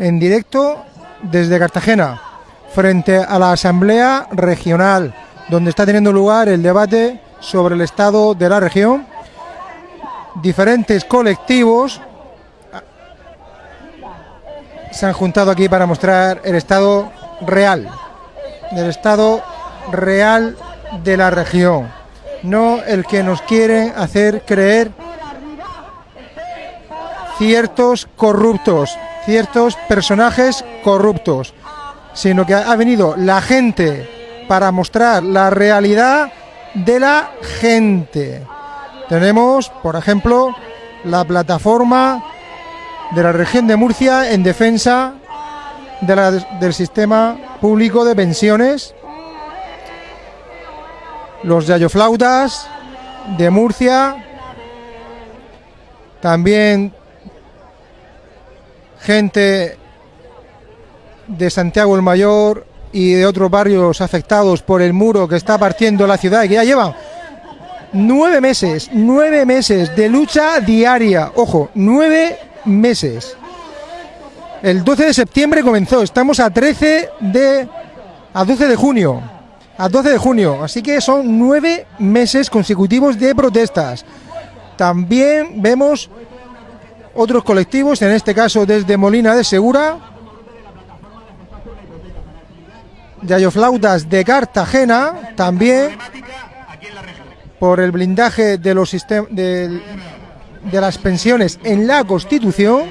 en directo desde Cartagena, frente a la Asamblea Regional, donde está teniendo lugar el debate sobre el estado de la región. Diferentes colectivos se han juntado aquí para mostrar el estado real, del estado real de la región, no el que nos quieren hacer creer ciertos corruptos, ciertos personajes corruptos, sino que ha venido la gente para mostrar la realidad de la gente. Tenemos, por ejemplo, la plataforma de la región de Murcia en defensa del sistema público de pensiones, los yayoflautas de Murcia, también gente de Santiago el Mayor y de otros barrios afectados por el muro que está partiendo la ciudad y que ya llevan nueve meses, nueve meses de lucha diaria, ojo, nueve meses. El 12 de septiembre comenzó, estamos a 13 de... a 12 de junio, a 12 de junio, así que son nueve meses consecutivos de protestas. También vemos otros colectivos, en este caso desde Molina de Segura, Yayoflautas de Cartagena, también por el blindaje de los sistemas de, de las pensiones en la Constitución.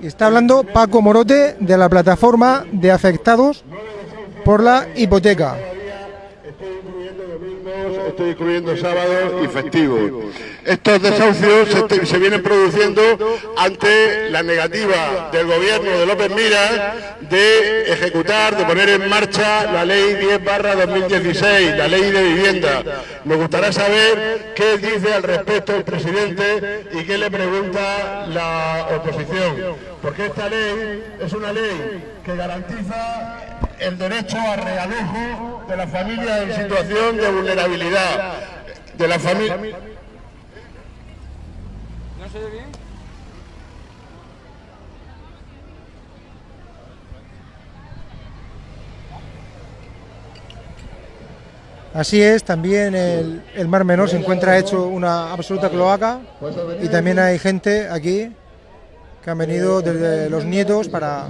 Y está hablando Paco Morote de la plataforma de afectados por la hipoteca. Estoy incluyendo sábados y festivos. Estos desahucios se, se, vienen produciendo ante la negativa del gobierno de López Mira de ejecutar, de poner en marcha la ley 10 barra 2016, la ley de vivienda. Nos gustaría saber qué dice al respecto el presidente y qué le pregunta la oposición. Porque esta ley es una ley que garantiza el derecho a realojo de las familias en situación de vulnerabilidad. De la familia. ¿No se oye bien? Así es, también el, el, Mar Menor se encuentra hecho una absoluta cloaca y también hay gente aquí que han venido desde los nietos para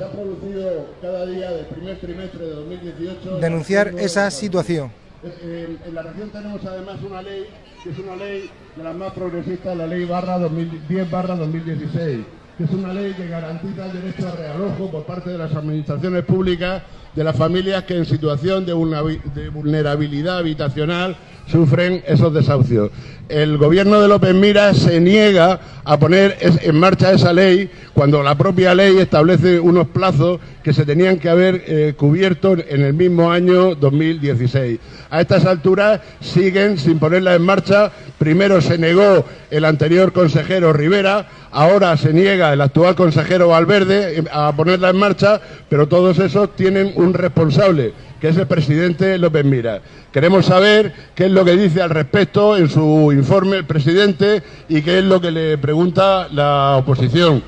denunciar esa situación. En la región tenemos además una ley que es una ley de las más progresistas, la ley barra 2010 barra 2016, que es una ley que garantiza el derecho a realojo por parte de las administraciones públicas de las familias que en situación de vulnerabilidad habitacional sufren esos desahucios. El gobierno de López Mira se niega a poner en marcha esa ley cuando la propia ley establece unos plazos que se tenían que haber eh, cubierto en el mismo año 2016. A estas alturas siguen sin ponerla en marcha. Primero se negó el anterior consejero Rivera, ahora se niega el actual consejero Valverde a ponerla en marcha, pero todos esos tienen un responsable que es el presidente López Mira. Queremos saber qué es lo que dice al respecto en su informe el presidente y qué es lo que le pregunta la oposición.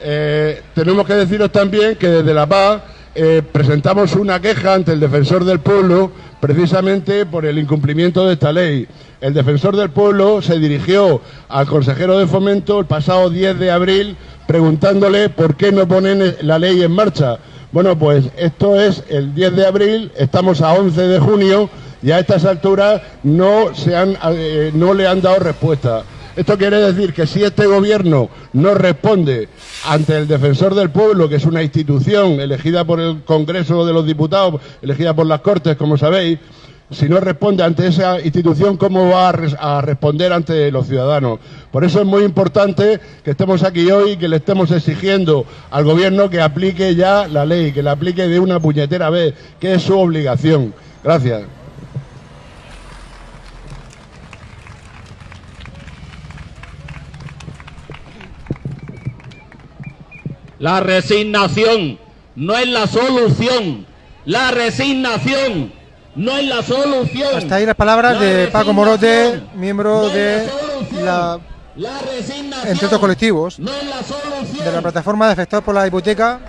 Eh, tenemos que deciros también que desde La Paz eh, presentamos una queja ante el defensor del pueblo precisamente por el incumplimiento de esta ley. El defensor del pueblo se dirigió al consejero de fomento el pasado 10 de abril preguntándole por qué no ponen la ley en marcha. Bueno, pues esto es el 10 de abril, estamos a 11 de junio y a estas alturas no, se han, eh, no le han dado respuesta. Esto quiere decir que si este gobierno no responde ante el defensor del pueblo, que es una institución elegida por el Congreso de los Diputados, elegida por las Cortes, como sabéis, si no responde ante esa institución, ¿cómo va a, responder ante los ciudadanos? Por eso es muy importante que estemos aquí hoy y que le estemos exigiendo al Gobierno que aplique ya la ley, que la aplique de una puñetera vez, que es su obligación. Gracias. La resignación no es la solución. La resignación no es la solución. Hasta ahí las palabras La de Paco Morote, miembro no de la, La resignación entre otros colectivos, no es la solución. de la plataforma de afectados por la hipoteca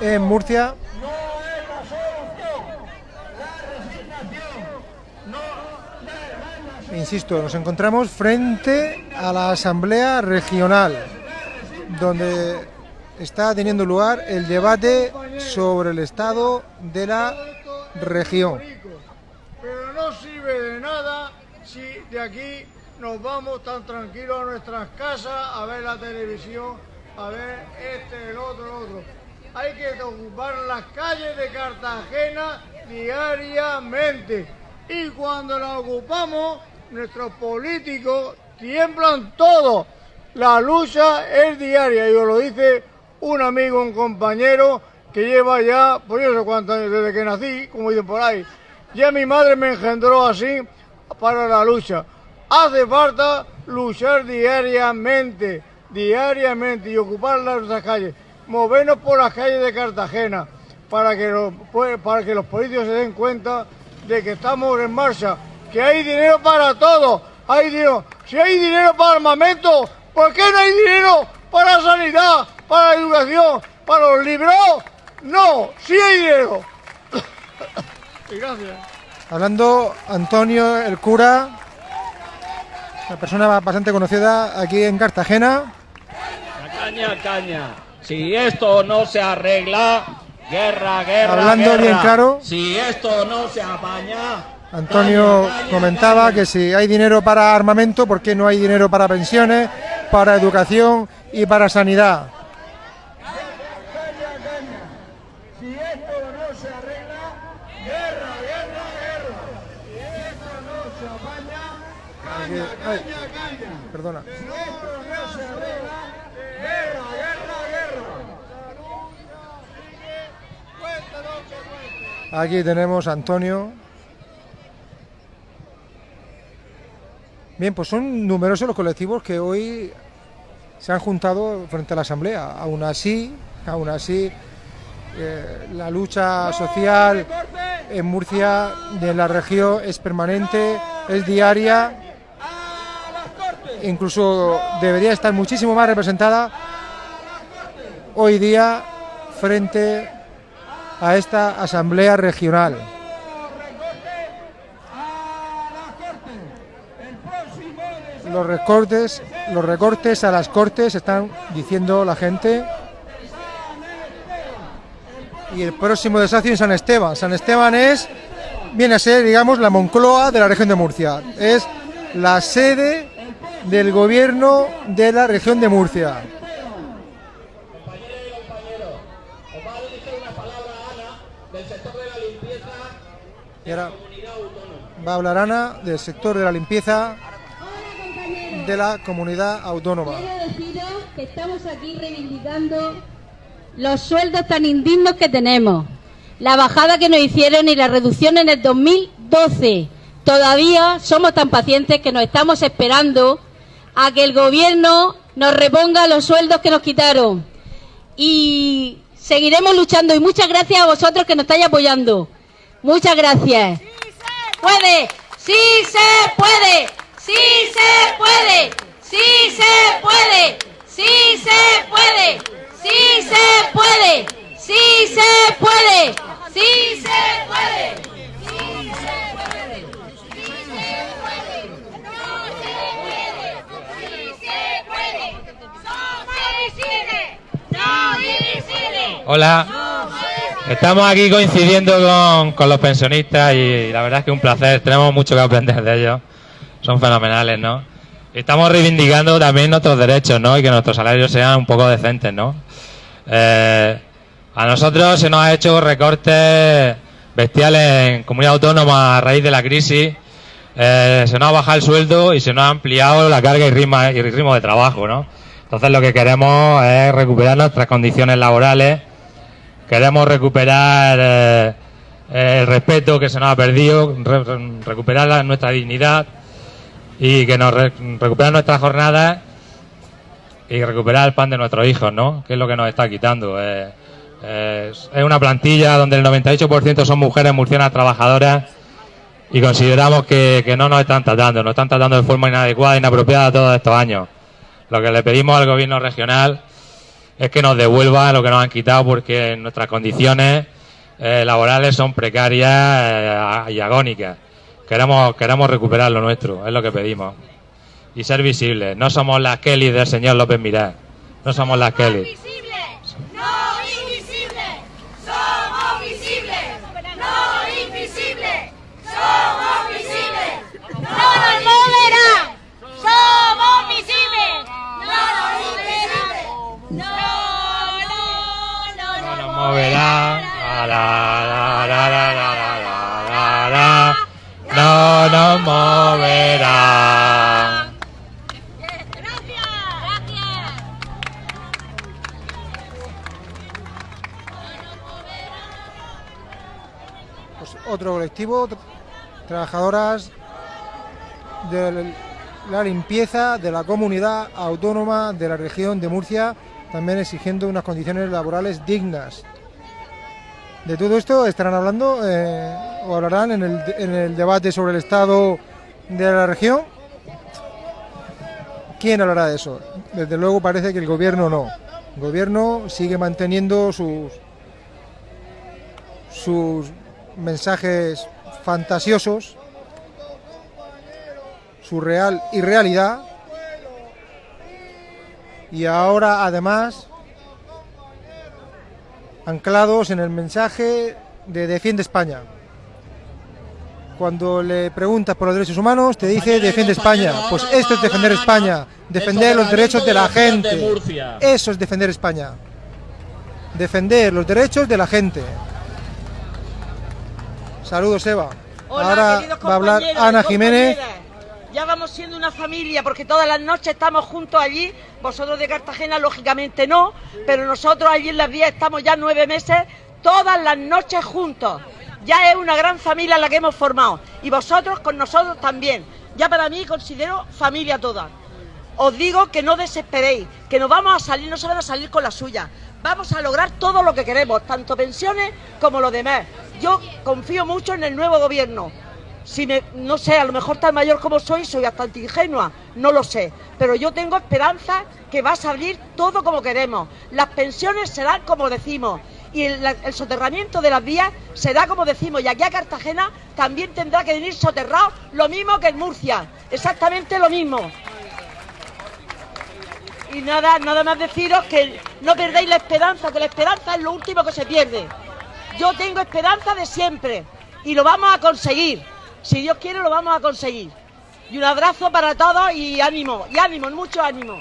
en Murcia. Insisto, nos encontramos frente a la Asamblea Regional, donde está teniendo lugar el debate sobre el estado de la región. Pero no sirve de nada si de aquí nos vamos tan tranquilos a nuestras casas a ver la televisión, a ver este, el otro, el otro. Hay que ocupar las calles de Cartagena diariamente. Y cuando las ocupamos, nuestros políticos tiemblan todos. La lucha es diaria, y os lo dice un amigo, un compañero que lleva ya, por no sé cuántos años desde que nací, como dicen por ahí. Ya mi madre me engendró así para la lucha. Hace falta luchar diariamente, diariamente y ocupar las calles, movernos por las calles de Cartagena para que los, pues, para que los políticos se den cuenta de que estamos en marcha, que hay dinero para todo, hay dinero. Si hay dinero para armamento, ¿por qué no hay dinero para sanidad, para educación, para los libros? No, sí hay dinero. Gracias. Hablando Antonio, el cura, una persona bastante conocida aquí en Cartagena. Caña, caña. Si esto no se arregla, guerra, guerra. Hablando guerra. bien claro. Si esto no se apaña. Antonio caña, caña, comentaba caña. que si hay dinero para armamento, ¿por qué no hay dinero para pensiones, para educación y para sanidad? Si esto no se arregla, guerra, guerra, guerra. Si esto no se apaña, Aquí- ay, perdona. si esto no se arregla, guerra, guerra, Aquí tenemos a Antonio. Bien, pues son numerosos los colectivos que hoy se han juntado frente a la Asamblea. Aún así, aún así, eh, la lucha social en Murcia, de la región, es permanente, es diaria. Incluso debería estar muchísimo más representada hoy día frente a esta asamblea regional. Los recortes, los recortes a las cortes están diciendo la gente. Y el próximo desafío en San Esteban. San Esteban es viene a ser, digamos, la Moncloa de la región de Murcia. Es la sede del gobierno de la región de Murcia. Y ahora va a hablar Ana del sector de la limpieza de la comunidad autónoma. Quiero deciros que estamos aquí reivindicando los sueldos tan indignos que tenemos, la bajada que nos hicieron y la reducción en el 2012. Todavía somos tan pacientes que nos estamos esperando a que el gobierno nos reponga los sueldos que nos quitaron. Y seguiremos luchando y muchas gracias a vosotros que nos estáis apoyando. Muchas gracias. puede! ¡Sí se puede! ¡Sí se puede! ¡Sí se puede! ¡Sí se puede! ¡Sí se puede! ¡Sí se puede! ¡Sí se puede! ¡Sí se puede! ¡Sí se puede! ¡No se puede! ¡Sí se puede! ¡No divide! ¡No divide! Hola, estamos aquí coincidiendo con, con los pensionistas y la verdad es que es un placer, tenemos mucho que aprender de ellos, son fenomenales, ¿no? Estamos reivindicando también nuestros derechos, ¿no? Y que nuestros salarios sean un poco decentes, ¿no? Eh, a nosotros se nos ha hecho recortes bestiales en comunidad autónoma a raíz de la crisis. Eh, se nos ha bajado el sueldo y se nos ha ampliado la carga y ritmo, y ritmo de trabajo, ¿no? Entonces lo que queremos es recuperar nuestras condiciones laborales, queremos recuperar eh, el respeto que se nos ha perdido, re- re- recuperar nuestra dignidad y que nos re- recuperar nuestras jornadas y recuperar el pan de nuestros hijos, ¿no? Que es lo que nos está quitando. eh, es una plantilla donde el 98% son mujeres murcianas trabajadoras y consideramos que, que no nos están tratando, nos están tratando de forma inadecuada, inapropiada todos estos años. Lo que le pedimos al gobierno regional es que nos devuelva lo que nos han quitado porque nuestras condiciones eh, laborales son precarias eh, y agónicas. Queremos, queremos recuperar lo nuestro, es lo que pedimos. Y ser visibles. No somos las Kelly del señor López Mirá. No somos las Kelly. Colectivo, tra- trabajadoras de la limpieza de la comunidad autónoma de la región de Murcia, también exigiendo unas condiciones laborales dignas. De todo esto estarán hablando eh, o hablarán en el, en el debate sobre el estado de la región. ¿Quién hablará de eso? Desde luego parece que el gobierno no. El gobierno sigue manteniendo sus sus mensajes fantasiosos, su real irrealidad, y ahora además anclados en el mensaje de Defiende España. Cuando le preguntas por los derechos humanos, te dice Defiende España. Pues esto es defender España, defender los derechos de la gente. Eso es defender España. Defender los derechos de la gente. Saludos, Eva. Hola, Ahora va a hablar Ana Jiménez. Ya vamos siendo una familia porque todas las noches estamos juntos allí. Vosotros de Cartagena, lógicamente no, pero nosotros allí en las vías estamos ya nueve meses, todas las noches juntos. Ya es una gran familia la que hemos formado y vosotros con nosotros también. Ya para mí considero familia toda. Os digo que no desesperéis, que nos vamos a salir, no se van a salir con la suya. Vamos a lograr todo lo que queremos, tanto pensiones como lo demás. Yo confío mucho en el nuevo gobierno. Si me, no sé, a lo mejor tan mayor como soy, soy bastante ingenua, no lo sé. Pero yo tengo esperanza que va a salir todo como queremos. Las pensiones serán como decimos. Y el, el soterramiento de las vías será como decimos. Y aquí a Cartagena también tendrá que venir soterrado lo mismo que en Murcia. Exactamente lo mismo. Y nada, nada más deciros que no perdáis la esperanza, que la esperanza es lo último que se pierde. Yo tengo esperanza de siempre y lo vamos a conseguir. Si Dios quiere, lo vamos a conseguir. Y un abrazo para todos y ánimo, y ánimo, mucho ánimo.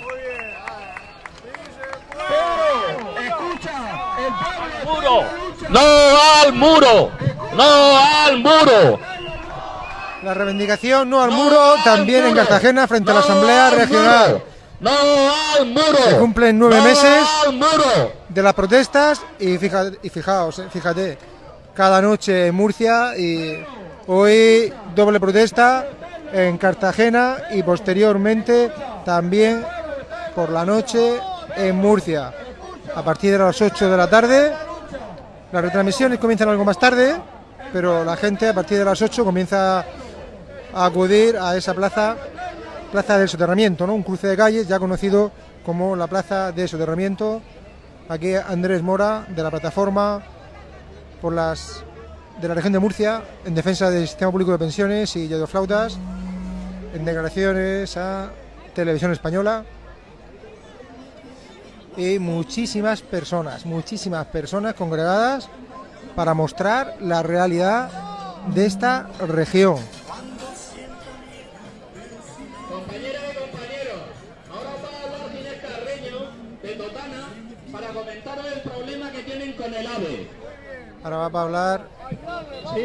¡Muro! ¡No al muro! ¡No al muro! La reivindicación no al muro también en Cartagena frente a la Asamblea Regional. ¡No al muro! Se cumplen nueve ¡No meses al muro! de las protestas y, fija- y fijaos, eh, fíjate, cada noche en Murcia y hoy doble protesta en Cartagena y posteriormente también por la noche en Murcia. A partir de las 8 de la tarde, las retransmisiones comienzan algo más tarde, pero la gente a partir de las 8 comienza a acudir a esa plaza, plaza del soterramiento, ¿no? un cruce de calles ya conocido como la plaza de soterramiento. Aquí Andrés Mora de la plataforma por las de la región de Murcia en defensa del sistema público de pensiones y flautas en declaraciones a Televisión Española y muchísimas personas, muchísimas personas congregadas para mostrar la realidad de esta región. Ahora va a hablar Sí,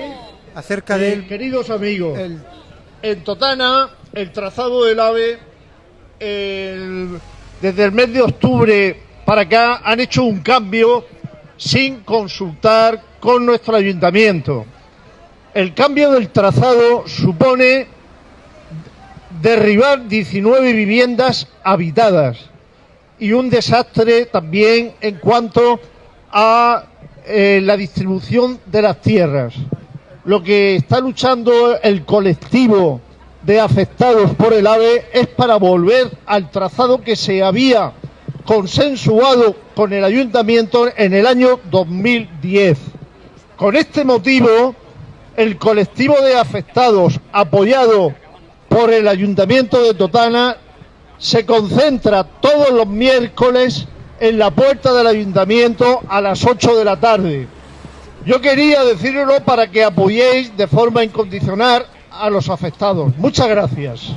acerca eh, del queridos amigos, el- en Totana el trazado del AVE el- desde el mes de octubre para acá han hecho un cambio sin consultar con nuestro ayuntamiento. El cambio del trazado supone derribar 19 viviendas habitadas y un desastre también en cuanto a eh, la distribución de las tierras. Lo que está luchando el colectivo de afectados por el AVE es para volver al trazado que se había consensuado con el ayuntamiento en el año 2010. Con este motivo, el colectivo de afectados, apoyado por el ayuntamiento de Totana, se concentra todos los miércoles en la puerta del ayuntamiento a las 8 de la tarde. Yo quería decirlo para que apoyéis de forma incondicional a los afectados. Muchas gracias.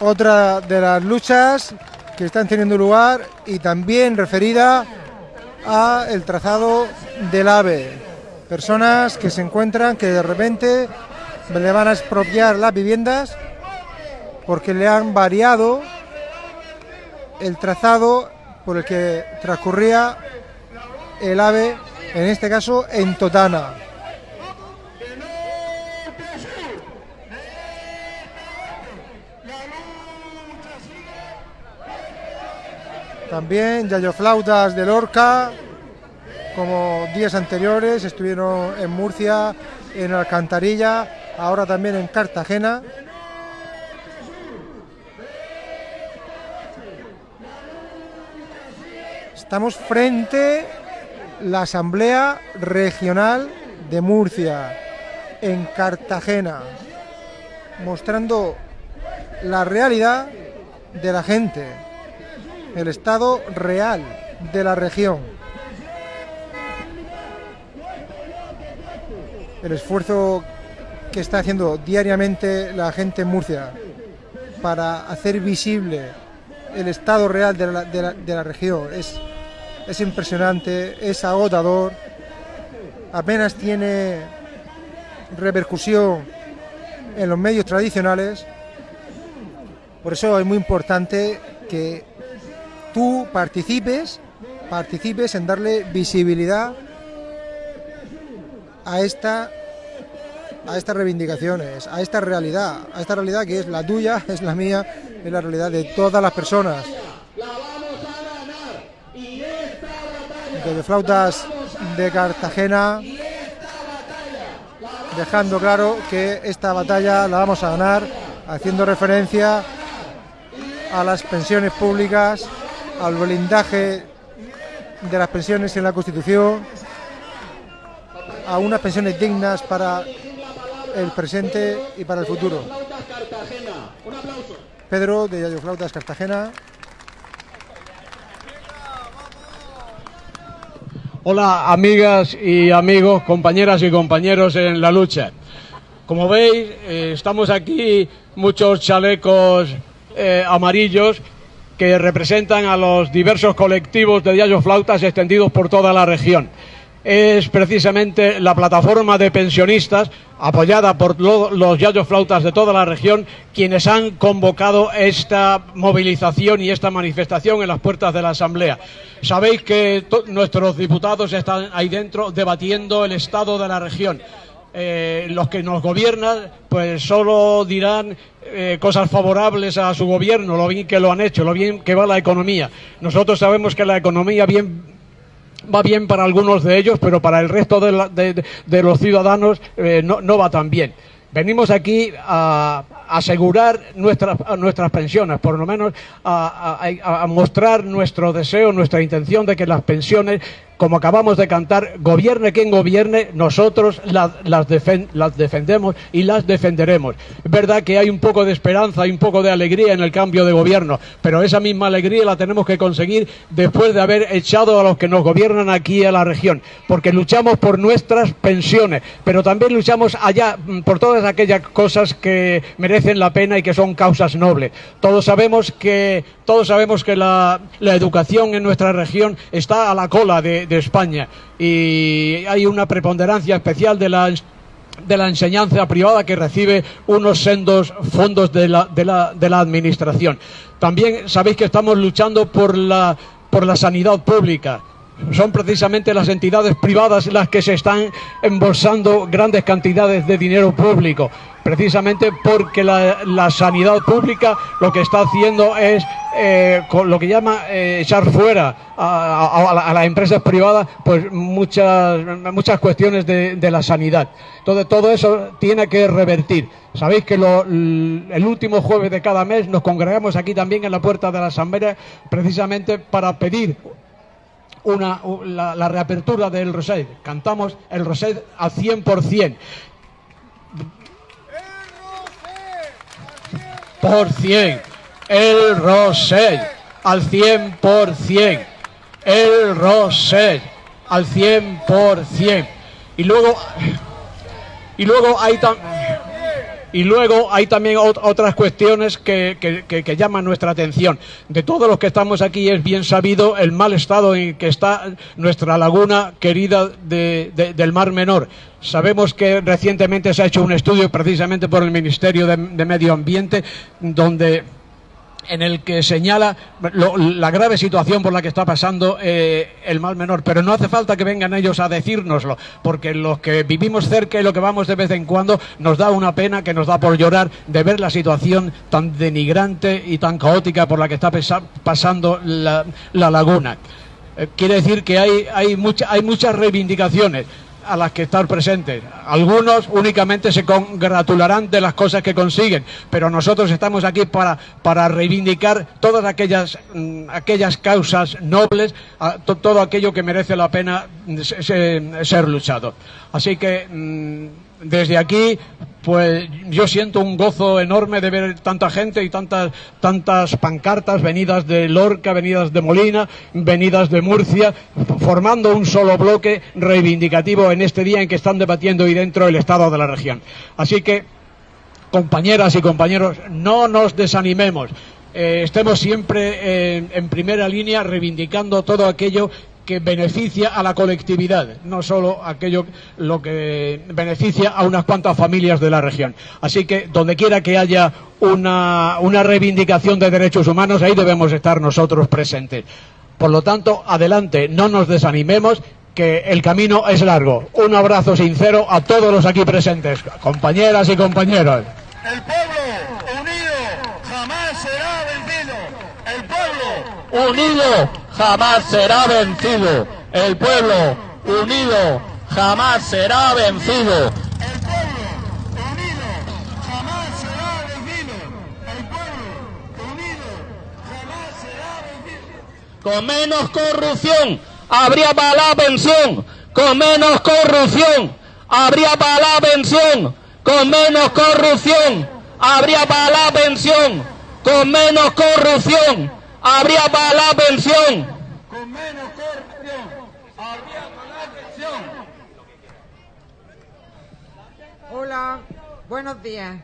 Otra de las luchas que están teniendo lugar y también referida a el trazado del AVE. Personas que se encuentran que de repente le van a expropiar las viviendas porque le han variado el trazado por el que transcurría el AVE, en este caso en Totana. También Yayo Flautas de Lorca, como días anteriores, estuvieron en Murcia, en Alcantarilla, ahora también en Cartagena. Estamos frente la Asamblea Regional de Murcia, en Cartagena, mostrando la realidad de la gente, el estado real de la región. El esfuerzo que está haciendo diariamente la gente en Murcia para hacer visible el estado real de la, de la- de la región es, es impresionante, es agotador, apenas tiene repercusión en los medios tradicionales. Por eso es muy importante que tú participes, participes en darle visibilidad a esta a estas reivindicaciones, a esta realidad, a esta realidad que es la tuya, es la mía, es la realidad de todas las personas. Desde flautas de Cartagena, dejando claro que esta batalla la vamos a ganar, haciendo referencia a las pensiones públicas, al blindaje de las pensiones en la Constitución, a unas pensiones dignas para el presente y para el futuro. Pedro de Yayo Flautas Cartagena. Hola amigas y amigos, compañeras y compañeros en la lucha. Como veis, eh, estamos aquí muchos chalecos eh, amarillos que representan a los diversos colectivos de Yayo Flautas extendidos por toda la región. Es precisamente la plataforma de pensionistas, apoyada por lo- los Yayo Flautas de toda la región, quienes han convocado esta movilización y esta manifestación en las puertas de la Asamblea. Sabéis que nuestros diputados están ahí dentro debatiendo el estado de la región. Eh, los que nos gobiernan pues solo dirán eh, cosas favorables a su gobierno, lo bien que lo han hecho, lo bien que va la economía. Nosotros sabemos que la economía bien va bien para algunos de ellos, pero para el resto de, la- de- los ciudadanos eh, no va tan bien. Venimos aquí a asegurar nuestras, nuestras pensiones, por lo menos a, mostrar nuestro deseo, nuestra intención de que las pensiones, como acabamos de cantar, gobierne quien gobierne, nosotros las, las defendemos y las defenderemos. Es verdad que hay un poco de esperanza, hay un poco de alegría en el cambio de gobierno, pero esa misma alegría la tenemos que conseguir después de haber echado a los que nos gobiernan aquí a la región, porque luchamos por nuestras pensiones, pero también luchamos allá mm, por todas aquellas cosas que merecen la pena y que son causas nobles. Todos sabemos que todos sabemos que la, la educación en nuestra región está a la cola de, de España y hay una preponderancia especial de la de la enseñanza privada que recibe unos sendos fondos de la, de la, de la administración. También sabéis que estamos luchando por la, por la sanidad pública. Son precisamente las entidades privadas las que se están embolsando grandes cantidades de dinero público. precisamente porque la, la sanidad pública lo que está haciendo es eh, con lo que llama eh, echar fuera a, a- a la- a las empresas privadas pues muchas muchas cuestiones de, de la sanidad. Entonces todo eso tiene que revertir. Sabéis que lo- el último jueves de cada mes nos congregamos aquí también en la puerta de la Asamblea precisamente para pedir una, la, la reapertura del Rosell. Cantamos el Rosell al 100%. Por cien. El Rosell al 100%. El Rosell al 100%. Y luego y luego hay tam- y luego hay también ot- otras cuestiones que, que- que- llaman nuestra atención. De todos los que estamos aquí es bien sabido el mal estado en que está nuestra laguna querida de- de- del Mar Menor. Sabemos que recientemente se ha hecho un estudio precisamente por el Ministerio de Medio Ambiente donde en el que señala la grave situación por la que está pasando eh, el mal menor. Pero no hace falta que vengan ellos a decírnoslo, porque los que vivimos cerca y lo que vamos de vez en cuando nos da una pena que nos da por llorar de ver la situación tan denigrante y tan caótica por la que está pasando la, la laguna. Eh, quiere decir que hay, hay, mucha- hay muchas reivindicaciones a las que estar presentes. Algunos únicamente se congratularán de las cosas que consiguen, pero nosotros estamos aquí para, para reivindicar todas aquellas, mm, aquellas causas nobles, a- to- todo aquello que merece la pena mm, se- se- ser luchado. Así que mm, desde aquí pues yo siento un gozo enorme de ver tanta gente y tantas tantas pancartas venidas de Lorca, venidas de Molina, venidas de Murcia, formando un solo bloque reivindicativo en este día en que están debatiendo y dentro el estado de la región. Así que compañeras y compañeros, no nos desanimemos. Eh, estemos siempre eh, en primera línea reivindicando todo aquello que beneficia a la colectividad, no solo aquello lo que beneficia a unas cuantas familias de la región. Así que donde quiera que haya una, una reivindicación de derechos humanos, ahí debemos estar nosotros presentes. Por lo tanto, adelante, no nos desanimemos, que el camino es largo. Un abrazo sincero a todos los aquí presentes, compañeras y compañeros. El pueblo unido jamás será vencido. El pueblo Unido jamás será vencido. El pueblo unido jamás será vencido. jamás será vencido. El pueblo unido jamás será vencido. Con menos corrupción habría para la pensión. Con menos corrupción habría para la pensión. Con menos corrupción habría para la pensión. Con menos corrupción habría para la pensión. Con menos corrupción habría para la pensión. Hola, buenos días.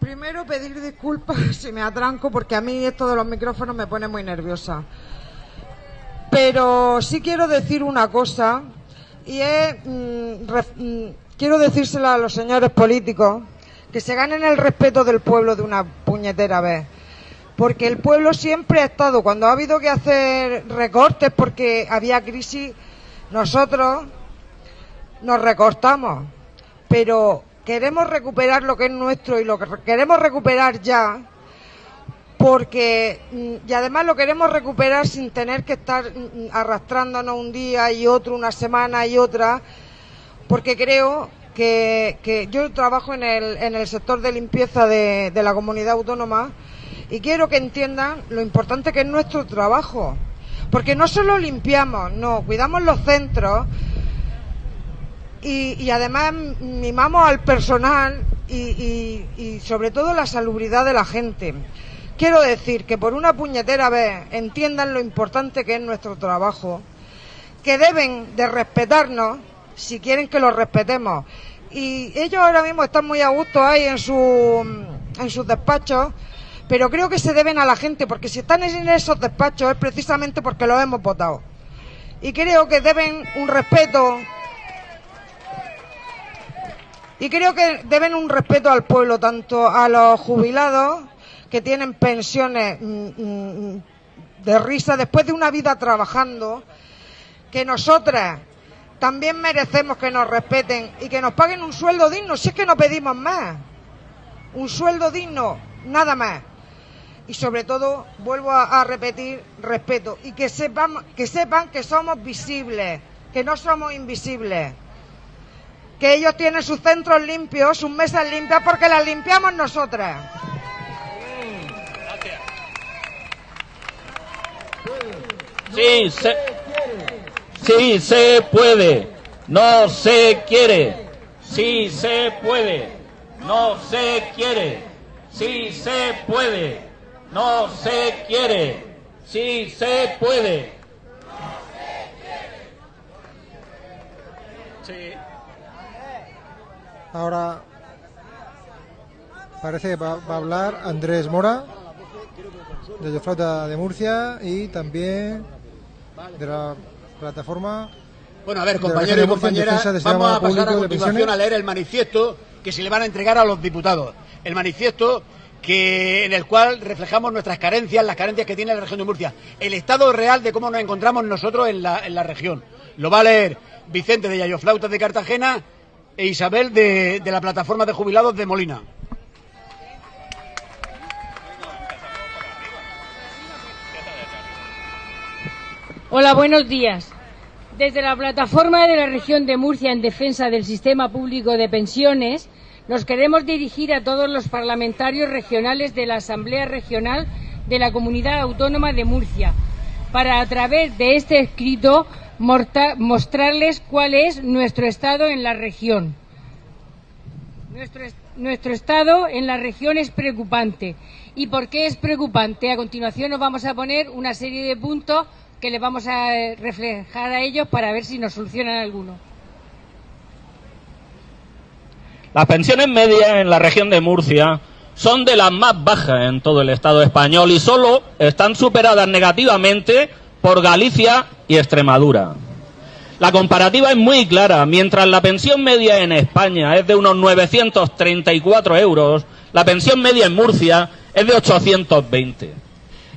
Primero pedir disculpas si me atranco porque a mí esto de los micrófonos me pone muy nerviosa. Pero sí quiero decir una cosa y es, mm, ref- mm, quiero decírsela a los señores políticos que se ganen el respeto del pueblo de una puñetera vez. Porque el pueblo siempre ha estado, cuando ha habido que hacer recortes porque había crisis, nosotros nos recortamos. Pero queremos recuperar lo que es nuestro y lo que re- queremos recuperar ya porque mm, y además lo queremos recuperar sin tener que estar mm, arrastrándonos un día y otro, una semana y otra, porque creo que, yo trabajo en el, en el sector de limpieza de la comunidad autónoma y quiero que entiendan lo importante que es nuestro trabajo. Porque no solo limpiamos, no, cuidamos los centros, y, además mimamos al personal y sobre todo la salubridad de la gente. Quiero decir que por una puñetera vez entiendan lo importante que es nuestro trabajo, que deben de respetarnos si quieren que los respetemos. Y ellos ahora mismo están muy a gusto ahí en, su, en sus despachos, pero creo que se deben a la gente, porque si están en esos despachos es precisamente porque los hemos votado. Y creo que deben un respeto y creo que deben un respeto al pueblo, tanto a los jubilados que tienen pensiones mm, mm, de risa después de una vida trabajando, que nosotras también merecemos que nos respeten y que nos paguen un sueldo digno, si es que no pedimos más. un sueldo digno, nada más. Y sobre todo, vuelvo a, repetir, respeto. Y que sepan, que sepan que somos visibles, que no somos invisibles. Que ellos tienen sus centros limpios, sus mesas limpias, porque las limpiamos nosotras. Sí, se, sí se puede. No se quiere. Sí se puede. No se quiere. Sí se puede. No se quiere. Sí se puede. Sí. Ahora parece que va, va a hablar Andrés Mora, de Flauta de Murcia y también de la plataforma. Bueno, a ver, la compañeros y compañeras, vamos a pasar a continuación a leer el manifiesto que se le van a entregar a los diputados. El manifiesto que en el cual reflejamos nuestras carencias, las carencias que tiene la región de Murcia, el estado real de cómo nos encontramos nosotros en la, en la región. Lo va a leer Vicente de Yayoflautas de Cartagena e Isabel de, de la plataforma de jubilados de Molina. Hola, buenos días. Desde la plataforma de la región de Murcia en defensa del sistema público de pensiones, nos queremos dirigir a todos los parlamentarios regionales de la Asamblea Regional de la Comunidad Autónoma de Murcia, para a través de este escrito mostrarles cuál es nuestro estado en la región. Nuestro, est- nuestro estado en la región es preocupante. ¿Y por qué es preocupante? A continuación nos vamos a poner una serie de puntos que les vamos a eh, reflejar a ellos para ver si nos solucionan alguno. Las pensiones medias en la región de Murcia son de las más bajas en todo el Estado español y solo están superadas negativamente por Galicia y Extremadura. La comparativa es muy clara. Mientras la pensión media en España es de unos 934 euros, la pensión media en Murcia es de 820.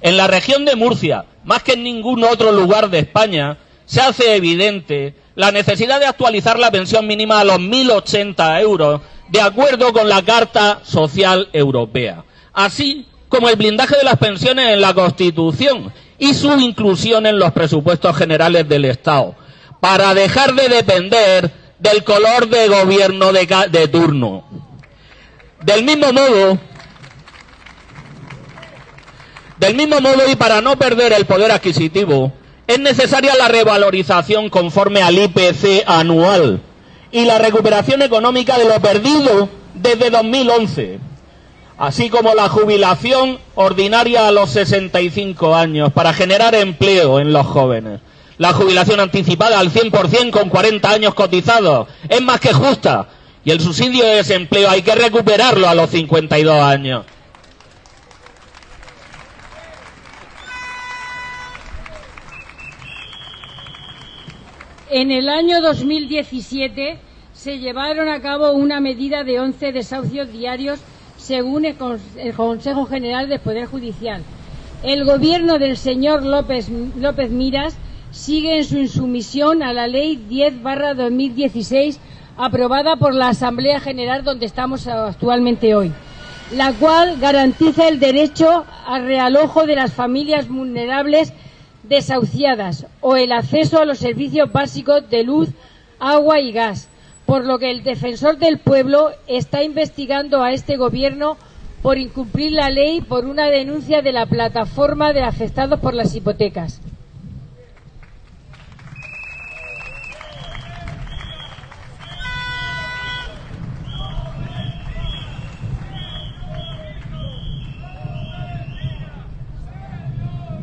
En la región de Murcia, más que en ningún otro lugar de España, se hace evidente la necesidad de actualizar la pensión mínima a los 1.080 euros, de acuerdo con la Carta Social Europea, así como el blindaje de las pensiones en la Constitución y su inclusión en los presupuestos generales del Estado, para dejar de depender del color de gobierno de, de turno. Del mismo modo, del mismo modo y para no perder el poder adquisitivo, es necesaria la revalorización conforme al IPC anual y la recuperación económica de lo perdido desde 2011, así como la jubilación ordinaria a los 65 años para generar empleo en los jóvenes. La jubilación anticipada al 100% con 40 años cotizados es más que justa y el subsidio de desempleo hay que recuperarlo a los 52 años. En el año 2017 se llevaron a cabo una medida de 11 desahucios diarios según el, Con- el Consejo General del Poder Judicial. El gobierno del señor López, López Miras sigue en su insumisión a la Ley 10-2016 aprobada por la Asamblea General donde estamos actualmente hoy, la cual garantiza el derecho al realojo de las familias vulnerables desahuciadas o el acceso a los servicios básicos de luz, agua y gas, por lo que el defensor del pueblo está investigando a este gobierno por incumplir la ley por una denuncia de la plataforma de afectados por las hipotecas.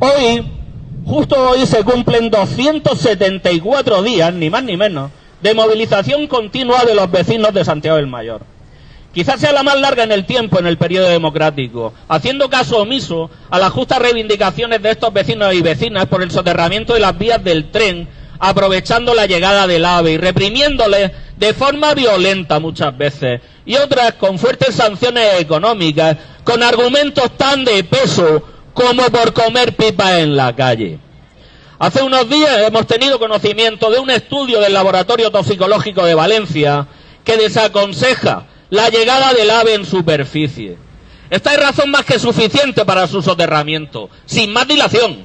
Hoy, justo hoy se cumplen 274 días, ni más ni menos, de movilización continua de los vecinos de Santiago del Mayor. Quizás sea la más larga en el tiempo en el periodo democrático, haciendo caso omiso a las justas reivindicaciones de estos vecinos y vecinas por el soterramiento de las vías del tren, aprovechando la llegada del AVE y reprimiéndoles de forma violenta muchas veces, y otras con fuertes sanciones económicas, con argumentos tan de peso como por comer pipas en la calle. Hace unos días hemos tenido conocimiento de un estudio del Laboratorio Toxicológico de Valencia que desaconseja la llegada del ave en superficie. Esta es razón más que suficiente para su soterramiento, sin más dilación.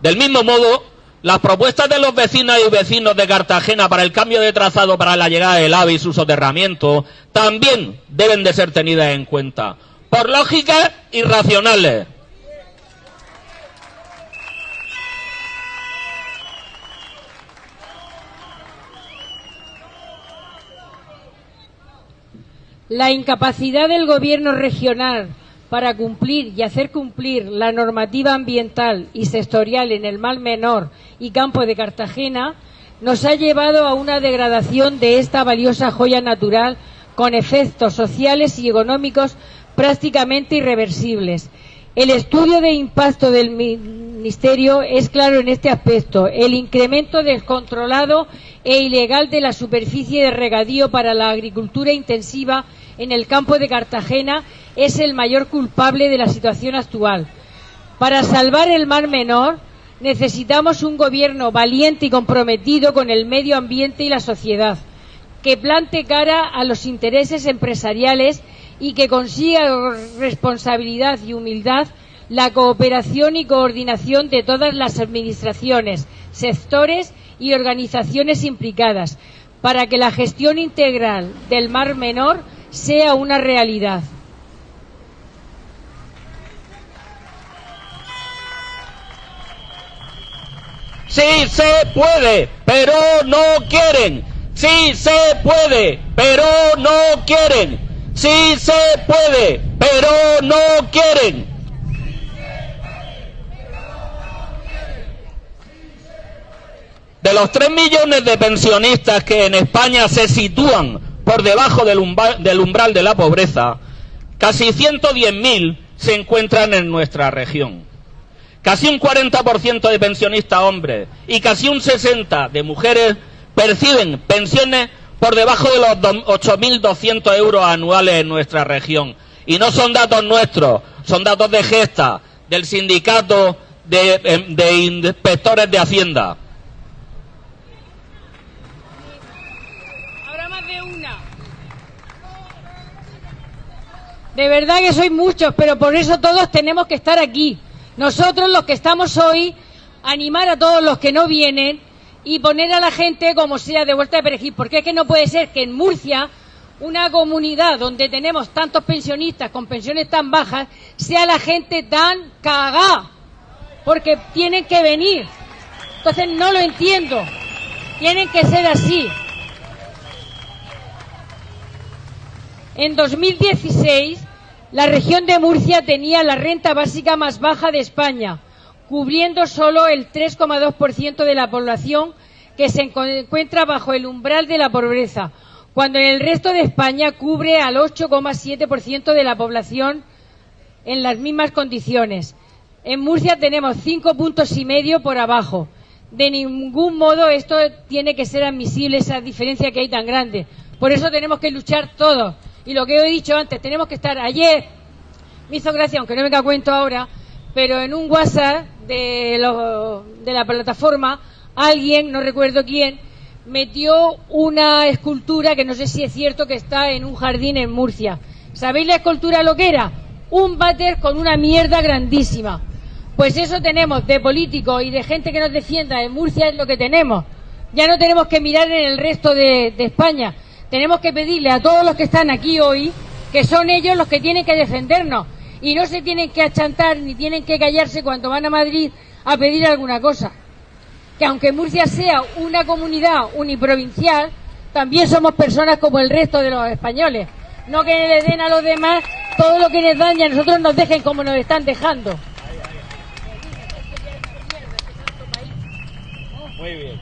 Del mismo modo, las propuestas de los vecinos y vecinos de Cartagena para el cambio de trazado para la llegada del AVE y su soterramiento también deben de ser tenidas en cuenta, por lógicas y La incapacidad del gobierno regional para cumplir y hacer cumplir la normativa ambiental y sectorial en el Mar Menor y Campo de Cartagena nos ha llevado a una degradación de esta valiosa joya natural con efectos sociales y económicos prácticamente irreversibles. El estudio de impacto del Ministerio es claro en este aspecto. El incremento descontrolado e ilegal de la superficie de regadío para la agricultura intensiva en el campo de Cartagena es el mayor culpable de la situación actual. Para salvar el Mar Menor necesitamos un gobierno valiente y comprometido con el medio ambiente y la sociedad, que plante cara a los intereses empresariales y que consiga con responsabilidad y humildad la cooperación y coordinación de todas las administraciones, sectores y organizaciones implicadas para que la gestión integral del Mar Menor sea una realidad. Sí se puede, pero no quieren. Sí se puede, pero no quieren. Sí se puede, pero no quieren. De los 3 millones de pensionistas que en España se sitúan por debajo del umbral, del umbral de la pobreza, casi 110.000 se encuentran en nuestra región. Casi un 40% de pensionistas hombres y casi un 60% de mujeres perciben pensiones por debajo de los 8.200 euros anuales en nuestra región. Y no son datos nuestros, son datos de Gesta, del sindicato de, em, de inspectores de Hacienda. De verdad que sois muchos, pero por eso todos tenemos que estar aquí. Nosotros los que estamos hoy, animar a todos los que no vienen y poner a la gente como sea de vuelta de perejil, porque es que no puede ser que en Murcia, una comunidad donde tenemos tantos pensionistas con pensiones tan bajas, sea la gente tan cagada, porque tienen que venir. Entonces no lo entiendo. Tienen que ser así. En 2016, la región de Murcia tenía la renta básica más baja de España, cubriendo solo el 3,2% de la población que se encuentra bajo el umbral de la pobreza, cuando en el resto de España cubre al 8,7% de la población en las mismas condiciones. En Murcia tenemos cinco puntos y medio por abajo. De ningún modo esto tiene que ser admisible, esa diferencia que hay tan grande. Por eso tenemos que luchar todos y lo que he dicho antes, tenemos que estar ayer, me hizo gracia, aunque no me cuento ahora, pero en un WhatsApp de, de la plataforma, alguien, no recuerdo quién, metió una escultura que no sé si es cierto que está en un jardín en Murcia. ¿Sabéis la escultura lo que era? Un váter con una mierda grandísima. Pues eso tenemos de políticos y de gente que nos defienda en Murcia es lo que tenemos. Ya no tenemos que mirar en el resto de España tenemos que pedirle a todos los que están aquí hoy que son ellos los que tienen que defendernos y no se tienen que achantar ni tienen que callarse cuando van a Madrid a pedir alguna cosa. Que aunque Murcia sea una comunidad uniprovincial, también somos personas como el resto de los españoles. No que le den a los demás todo lo que les dan y a nosotros nos dejen como nos están dejando. Muy bien.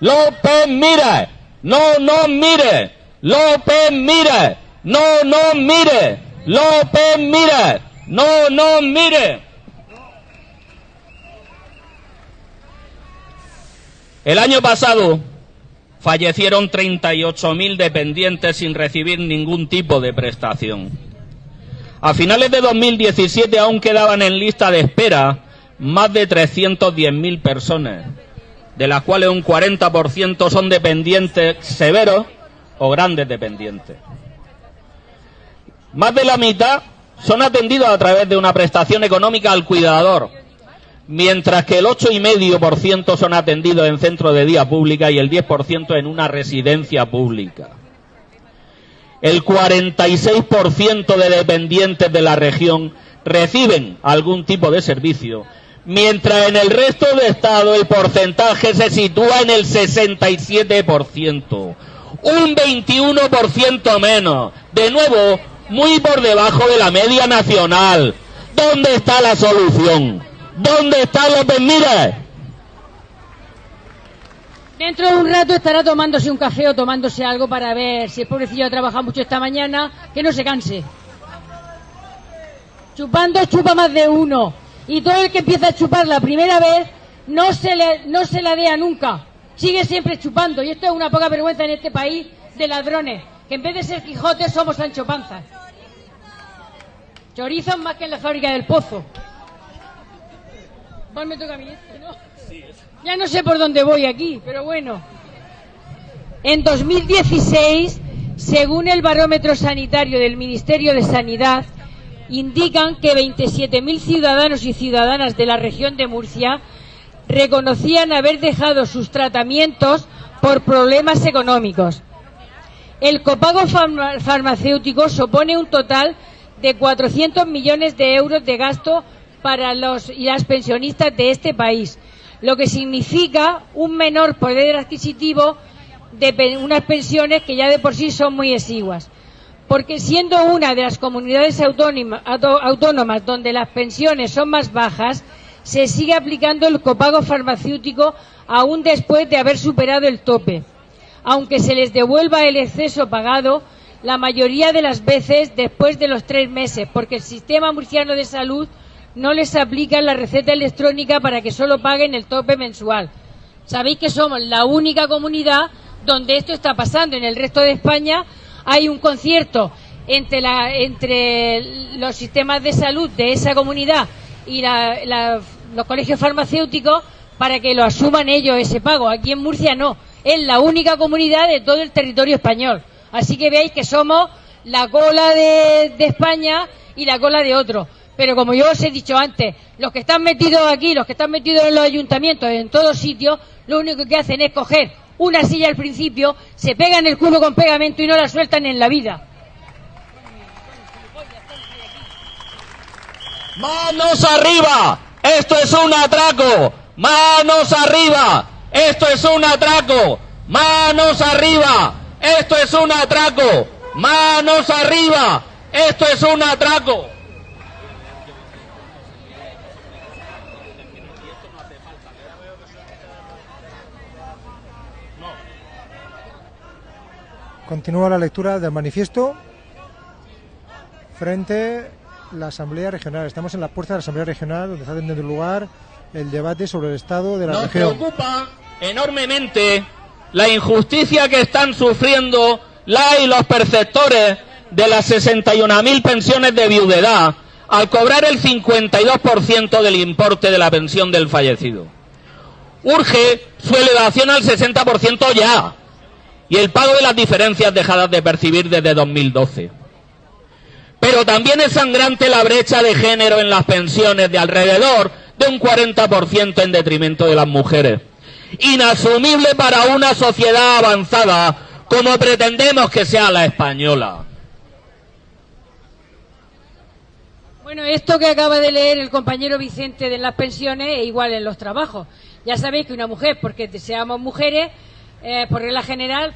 López mire, no no mire, López mire, no no mire, López mire, no no mire. El año pasado fallecieron 38.000 dependientes sin recibir ningún tipo de prestación. A finales de 2017 aún quedaban en lista de espera más de 310.000 personas de las cuales un 40% son dependientes severos o grandes dependientes. Más de la mitad son atendidos a través de una prestación económica al cuidador, mientras que el 8,5% son atendidos en centros de día pública y el 10% en una residencia pública. El 46% de dependientes de la región reciben algún tipo de servicio, mientras en el resto de estado el porcentaje se sitúa en el 67%, un 21% menos. De nuevo, muy por debajo de la media nacional. ¿Dónde está la solución? ¿Dónde está López Mírez? Dentro de un rato estará tomándose un café o tomándose algo para ver si el pobrecillo ha trabajado mucho esta mañana, que no se canse. Chupando chupa más de uno. Y todo el que empieza a chupar la primera vez no se, le, no se la dea nunca. Sigue siempre chupando. Y esto es una poca vergüenza en este país de ladrones. Que en vez de ser Quijote somos Sancho Panza. Chorizos más que en la fábrica del pozo. ¿Cuál me toca a mí este, no? Ya no sé por dónde voy aquí, pero bueno. En 2016, según el barómetro sanitario del Ministerio de Sanidad, indican que 27.000 ciudadanos y ciudadanas de la región de Murcia reconocían haber dejado sus tratamientos por problemas económicos. El copago farma- farmacéutico supone un total de 400 millones de euros de gasto para los y las pensionistas de este país, lo que significa un menor poder adquisitivo de unas pensiones que ya de por sí son muy exiguas. Porque siendo una de las comunidades autónomas donde las pensiones son más bajas, se sigue aplicando el copago farmacéutico aún después de haber superado el tope. Aunque se les devuelva el exceso pagado, la mayoría de las veces después de los tres meses, porque el sistema murciano de salud no les aplica la receta electrónica para que solo paguen el tope mensual. Sabéis que somos la única comunidad donde esto está pasando. En el resto de España hay un concierto entre, los sistemas de salud de esa comunidad y los colegios farmacéuticos para que lo asuman ellos ese pago. Aquí en Murcia no. Es la única comunidad de todo el territorio español. Así que veis que somos la cola de, España y la cola de otros. Pero como yo os he dicho antes, los que están metidos aquí, los que están metidos en los ayuntamientos, en todos sitios, lo único que hacen es coger una silla al principio, se pegan el culo con pegamento y no la sueltan en la vida. ¡Manos arriba! ¡Esto es un atraco! ¡Manos arriba! ¡Esto es un atraco! ¡Manos arriba! ¡Esto es un atraco! ¡Manos arriba! ¡Esto es un atraco! Continúa la lectura del manifiesto frente a la Asamblea Regional. Estamos en la puerta de la Asamblea Regional donde está teniendo lugar el debate sobre el estado de la Nos región. preocupa enormemente la injusticia que están sufriendo la y los perceptores de las 61.000 pensiones de viudedad al cobrar el 52% del importe de la pensión del fallecido. Urge su elevación al 60% ya y el pago de las diferencias dejadas de percibir desde 2012. Pero también es sangrante la brecha de género en las pensiones de alrededor de un 40% en detrimento de las mujeres. Inasumible para una sociedad avanzada como pretendemos que sea la española. Bueno, esto que acaba de leer el compañero Vicente de las pensiones es igual en los trabajos. Ya sabéis que una mujer, porque seamos mujeres, eh, por regla general,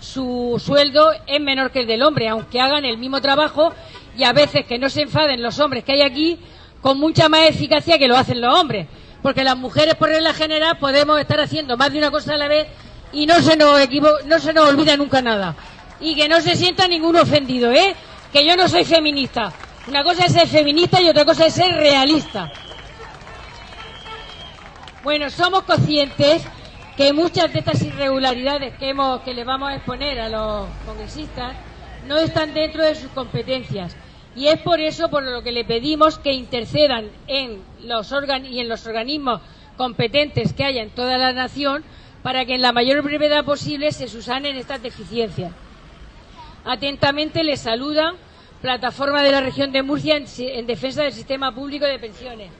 su sueldo es menor que el del hombre, aunque hagan el mismo trabajo y a veces que no se enfaden los hombres que hay aquí con mucha más eficacia que lo hacen los hombres. Porque las mujeres, por regla general, podemos estar haciendo más de una cosa a la vez y no se nos, equivo- no se nos olvida nunca nada. Y que no se sienta ninguno ofendido, ¿eh? Que yo no soy feminista. Una cosa es ser feminista y otra cosa es ser realista. Bueno, somos conscientes que muchas de estas irregularidades que, hemos, que le vamos a exponer a los congresistas no están dentro de sus competencias. Y es por eso por lo que le pedimos que intercedan en los organ y en los organismos competentes que haya en toda la nación para que en la mayor brevedad posible se subsanen estas deficiencias. Atentamente les saluda Plataforma de la Región de Murcia en defensa del sistema público de pensiones.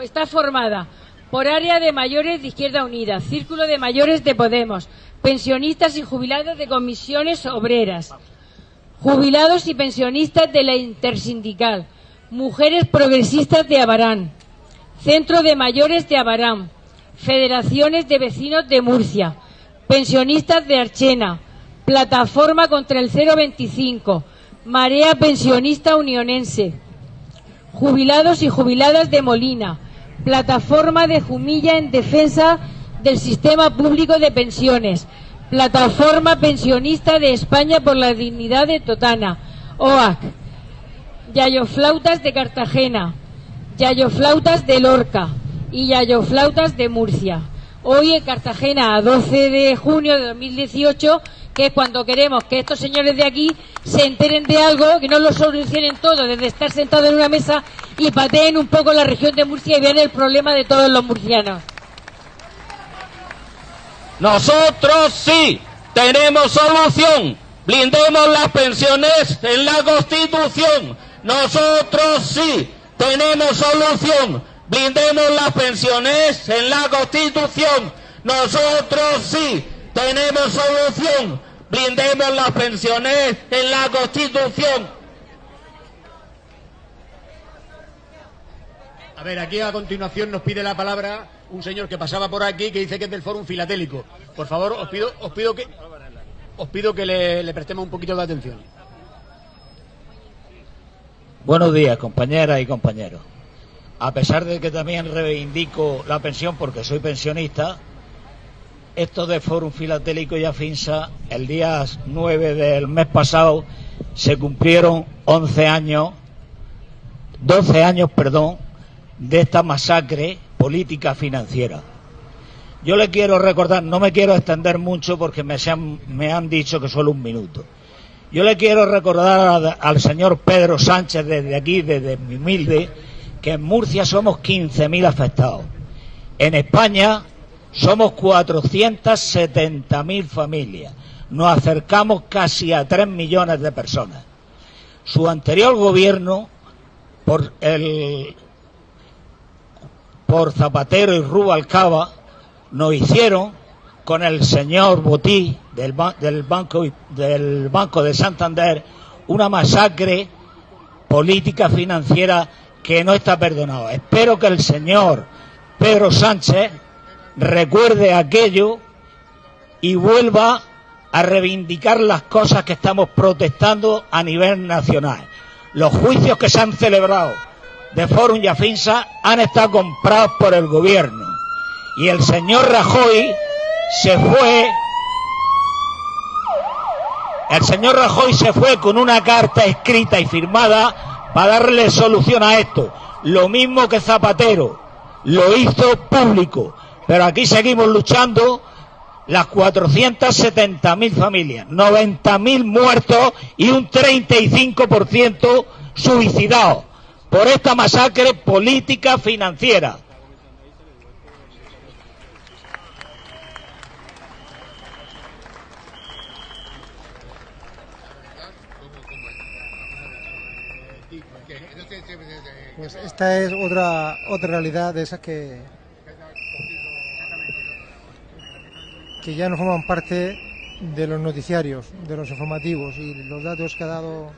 Está formada por área de mayores de Izquierda Unida, Círculo de Mayores de Podemos, pensionistas y jubilados de comisiones obreras, jubilados y pensionistas de la Intersindical, mujeres progresistas de Abarán, Centro de Mayores de Abarán, Federaciones de Vecinos de Murcia, pensionistas de Archena, Plataforma contra el 025, Marea Pensionista Unionense, jubilados y jubiladas de Molina, Plataforma de Jumilla en defensa del sistema público de pensiones, Plataforma Pensionista de España por la Dignidad de Totana, OAC, Yayoflautas de Cartagena, Yayoflautas de Lorca. Y Yayoflautas de Murcia. Hoy en Cartagena, a 12 de junio de 2018, que es cuando queremos que estos señores de aquí se enteren de algo, que no lo solucionen todo desde estar sentados en una mesa y pateen un poco la región de Murcia y vean el problema de todos los murcianos. Nosotros sí tenemos solución. Blindemos las pensiones en la Constitución. Nosotros sí tenemos solución. Blindemos las pensiones en la Constitución. Nosotros sí tenemos solución. Blindemos las pensiones en la Constitución. A ver, aquí a continuación nos pide la palabra un señor que pasaba por aquí que dice que es del Fórum Filatélico. Por favor, os pido, os pido que os pido que le, le prestemos un poquito de atención. Buenos días, compañeras y compañeros. A pesar de que también reivindico la pensión porque soy pensionista, esto de Fórum Filatélico y Afinsa, el día 9 del mes pasado se cumplieron 11 años, 12 años, perdón, de esta masacre política financiera. Yo le quiero recordar, no me quiero extender mucho porque me, me han dicho que solo un minuto. Yo le quiero recordar al señor Pedro Sánchez desde aquí, desde mi humilde, que en Murcia somos 15.000 afectados. En España somos 470.000 familias. Nos acercamos casi a 3 millones de personas. Su anterior gobierno, por Zapatero y Rubalcaba, nos hicieron con el señor Botí del banco del Banco de Santander una masacre política financiera que no está perdonada. Espero que el señor Pedro Sánchez recuerde aquello y vuelva a reivindicar las cosas que estamos protestando a nivel nacional. Los juicios que se han celebrado de Forum y Afinsa han estado comprados por el gobierno. Y el señor Rajoy se fue. El señor Rajoy se fue con una carta escrita y firmada para darle solución a esto. Lo mismo que Zapatero lo hizo público. Pero aquí seguimos luchando las 470.000 familias, 90.000 muertos y un 35% suicidados por esta masacre política financiera. Pues esta es otra otra realidad de esas que que ya no forman parte de los noticiarios, de los informativos y los datos que ha dado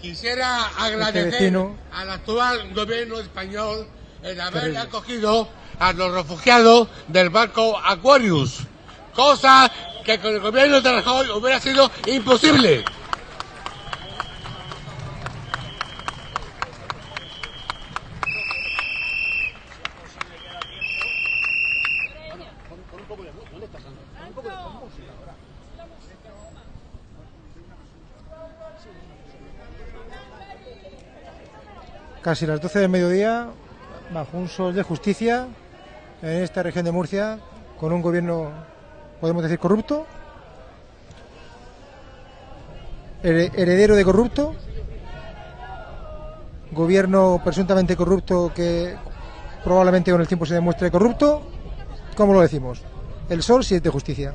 Quisiera este agradecer vecino. al actual gobierno español el haber Terrible. acogido a los refugiados del barco Aquarius, cosa que con el gobierno de Rajoy hubiera sido imposible. Casi las 12 del mediodía, bajo un sol de justicia, en esta región de Murcia, con un gobierno, podemos decir, corrupto, here- heredero de corrupto, gobierno presuntamente corrupto que probablemente con el tiempo se demuestre corrupto. ¿Cómo lo decimos? El sol siente justicia.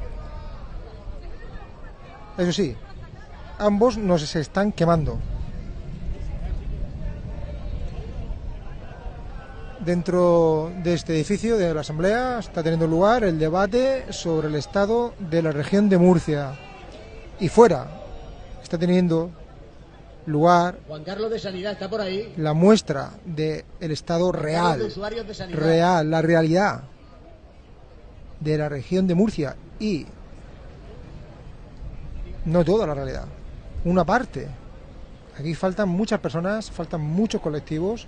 Eso sí, ambos nos están quemando. Dentro de este edificio de la Asamblea está teniendo lugar el debate sobre el estado de la región de Murcia. Y fuera está teniendo lugar Juan Carlos de Sanidad está por ahí. la muestra del estado real, de de real, la realidad de la región de Murcia y no toda la realidad, una parte. Aquí faltan muchas personas, faltan muchos colectivos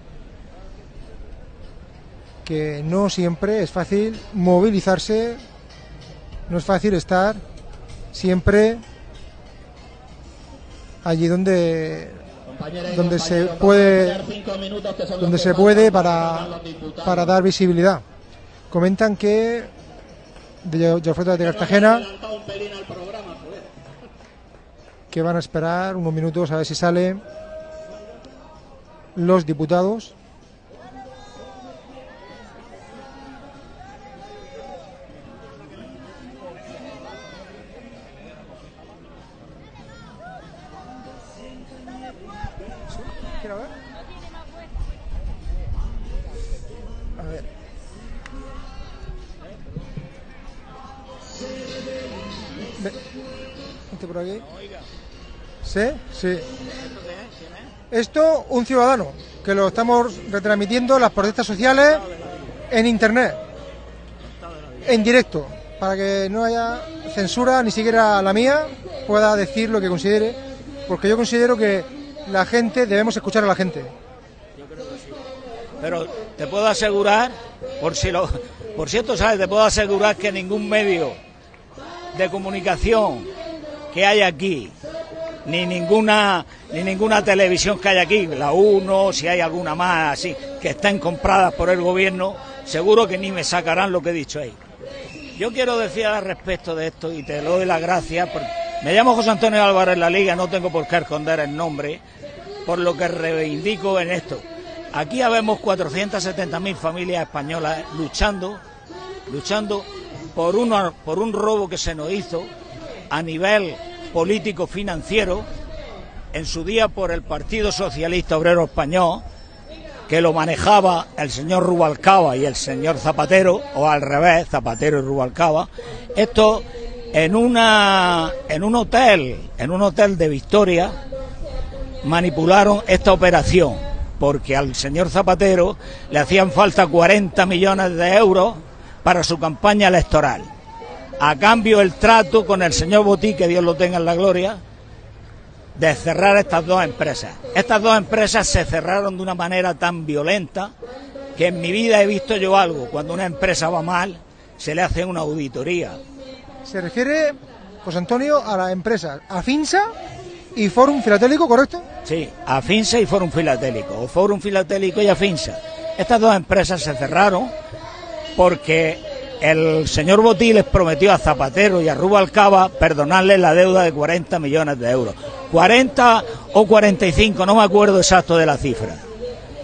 que no siempre es fácil movilizarse, no es fácil estar siempre allí donde donde se puede donde se puede para para, dar visibilidad. Comentan que de Jofreta de Cartagena que van a esperar unos minutos a ver si salen los diputados. ¿Sí? Sí. Esto, un ciudadano, que lo estamos retransmitiendo las protestas sociales en internet, en directo, para que no haya censura, ni siquiera la mía, pueda decir lo que considere, porque yo considero que la gente, debemos escuchar a la gente. Pero te puedo asegurar, por si lo, por cierto, sabes, te puedo asegurar que ningún medio de comunicación que hay aquí, ni ninguna, ni ninguna televisión que hay aquí, la Uno, si hay alguna más así, que estén compradas por el gobierno, seguro que ni me sacarán lo que he dicho ahí. Yo quiero decir al respecto de esto y te doy las gracias. Me llamo José Antonio Álvarez La Liga, no tengo por qué esconder el nombre, por lo que reivindico en esto. Aquí habemos 470.000 familias españolas luchando, luchando por, una, por un robo que se nos hizo a nivel político financiero en su día por el Partido Socialista Obrero Español que lo manejaba el señor Rubalcaba y el señor Zapatero, o al revés, Zapatero y Rubalcaba, esto en una en un hotel, en un hotel de Victoria, manipularon esta operación, porque al señor Zapatero le hacían falta 40 millones de euros para su campaña electoral. A cambio el trato con el señor Botí, que Dios lo tenga en la gloria, de cerrar estas dos empresas. Estas dos empresas se cerraron de una manera tan violenta que en mi vida he visto yo algo. Cuando una empresa va mal, se le hace una auditoría. Se refiere, José Antonio, a la empresa Afinsa y Forum Filatélico, ¿correcto? Sí, Afinsa y Forum Filatélico, o Forum Filatélico y Afinsa. Estas dos empresas se cerraron porque el señor Botí les prometió a Zapatero y a Rubalcaba perdonarles la deuda de 40 millones de euros. 40 o 45, no me acuerdo exacto de la cifra.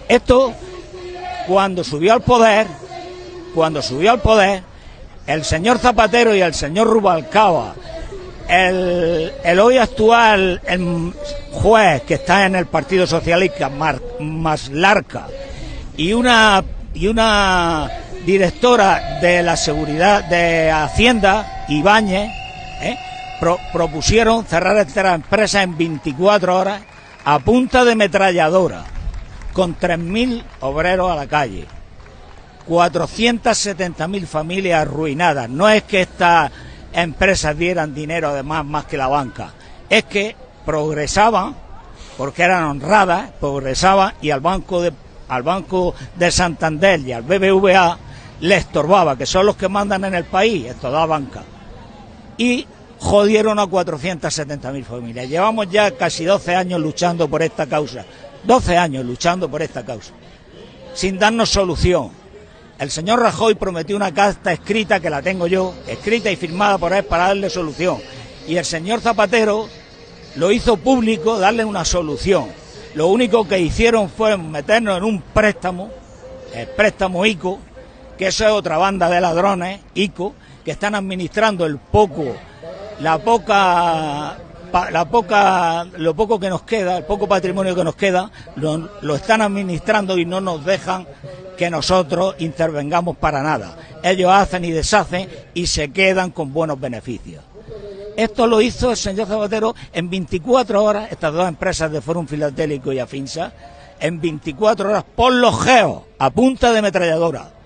Esto, cuando subió al poder, cuando subió al poder, el señor Zapatero y el señor Rubalcaba, el, el hoy actual el juez que está en el Partido Socialista, Mar, Maslarca, y una, y una directora de la seguridad de Hacienda, Ibáñez, ¿eh? Pro, propusieron cerrar esta empresa en 24 horas a punta de metralladora, con 3.000 obreros a la calle, 470.000 familias arruinadas. No es que estas empresas dieran dinero además más que la banca, es que progresaban, porque eran honradas, progresaban y al banco de, al banco de Santander y al BBVA le estorbaba, que son los que mandan en el país, es toda banca. Y jodieron a 470.000 familias. Llevamos ya casi 12 años luchando por esta causa. 12 años luchando por esta causa. Sin darnos solución. El señor Rajoy prometió una carta escrita, que la tengo yo, escrita y firmada por él para darle solución. Y el señor Zapatero lo hizo público, darle una solución. Lo único que hicieron fue meternos en un préstamo el préstamo ICO, que eso es otra banda de ladrones, ICO, que están administrando el poco, la poca, la poca, lo poco que nos queda, el poco patrimonio que nos queda, lo, lo están administrando y no nos dejan que nosotros intervengamos para nada. Ellos hacen y deshacen y se quedan con buenos beneficios. Esto lo hizo el señor Zapatero en 24 horas, estas dos empresas de Forum Filatélico y Afinsa, en 24 horas por los geos, a punta de metralladora.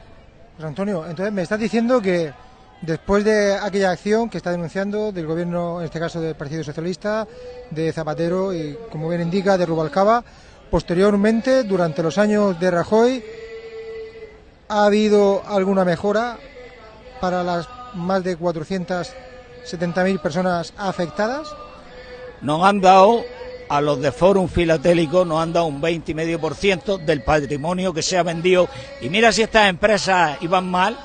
José Antonio, entonces me estás diciendo que después de aquella acción que está denunciando del gobierno, en este caso del Partido Socialista, de Zapatero y, como bien indica, de Rubalcaba, posteriormente, durante los años de Rajoy, ¿ha habido alguna mejora para las más de 470.000 personas afectadas? Nos han dado, a los de Forum Filatélico, nos han dado un 20,5% del patrimonio que se ha vendido. Y mira si estas empresas iban mal,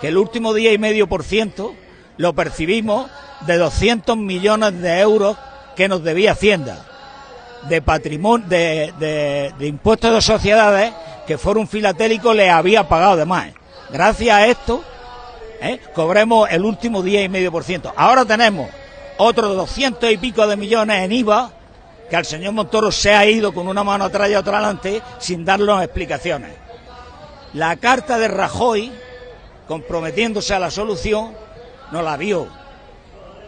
que el último día y medio por ciento lo percibimos de 200 millones de euros que nos debía Hacienda de patrimonio de, de- impuestos de sociedades que Forum Filatélico le había pagado de más. Gracias a esto, ¿eh? cobremos el último día y medio por ciento. Ahora tenemos otros 200 y pico de millones en IVA que al señor Montoro se ha ido con una mano atrás y otra adelante sin darnos explicaciones. La carta de Rajoy, comprometiéndose a la solución, no la vio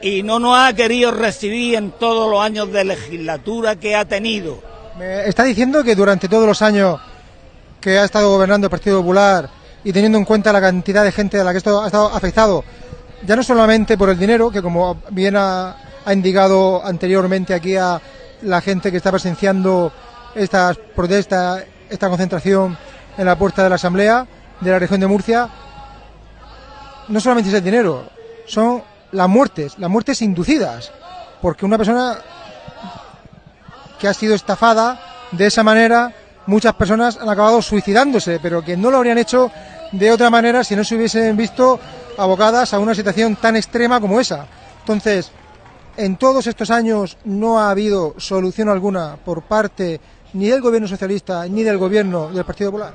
y no nos ha querido recibir en todos los años de legislatura que ha tenido. Está diciendo que durante todos los años que ha estado gobernando el Partido Popular y teniendo en cuenta la cantidad de gente a la que esto ha estado afectado, ya no solamente por el dinero, que como bien ha, ha indicado anteriormente aquí a la gente que está presenciando estas protestas, esta concentración en la puerta de la Asamblea de la región de Murcia, no solamente es el dinero, son las muertes, las muertes inducidas, porque una persona que ha sido estafada de esa manera, muchas personas han acabado suicidándose, pero que no lo habrían hecho de otra manera si no se hubiesen visto abocadas a una situación tan extrema como esa. Entonces, en todos estos años no ha habido solución alguna por parte ni del gobierno socialista ni del gobierno del Partido Popular.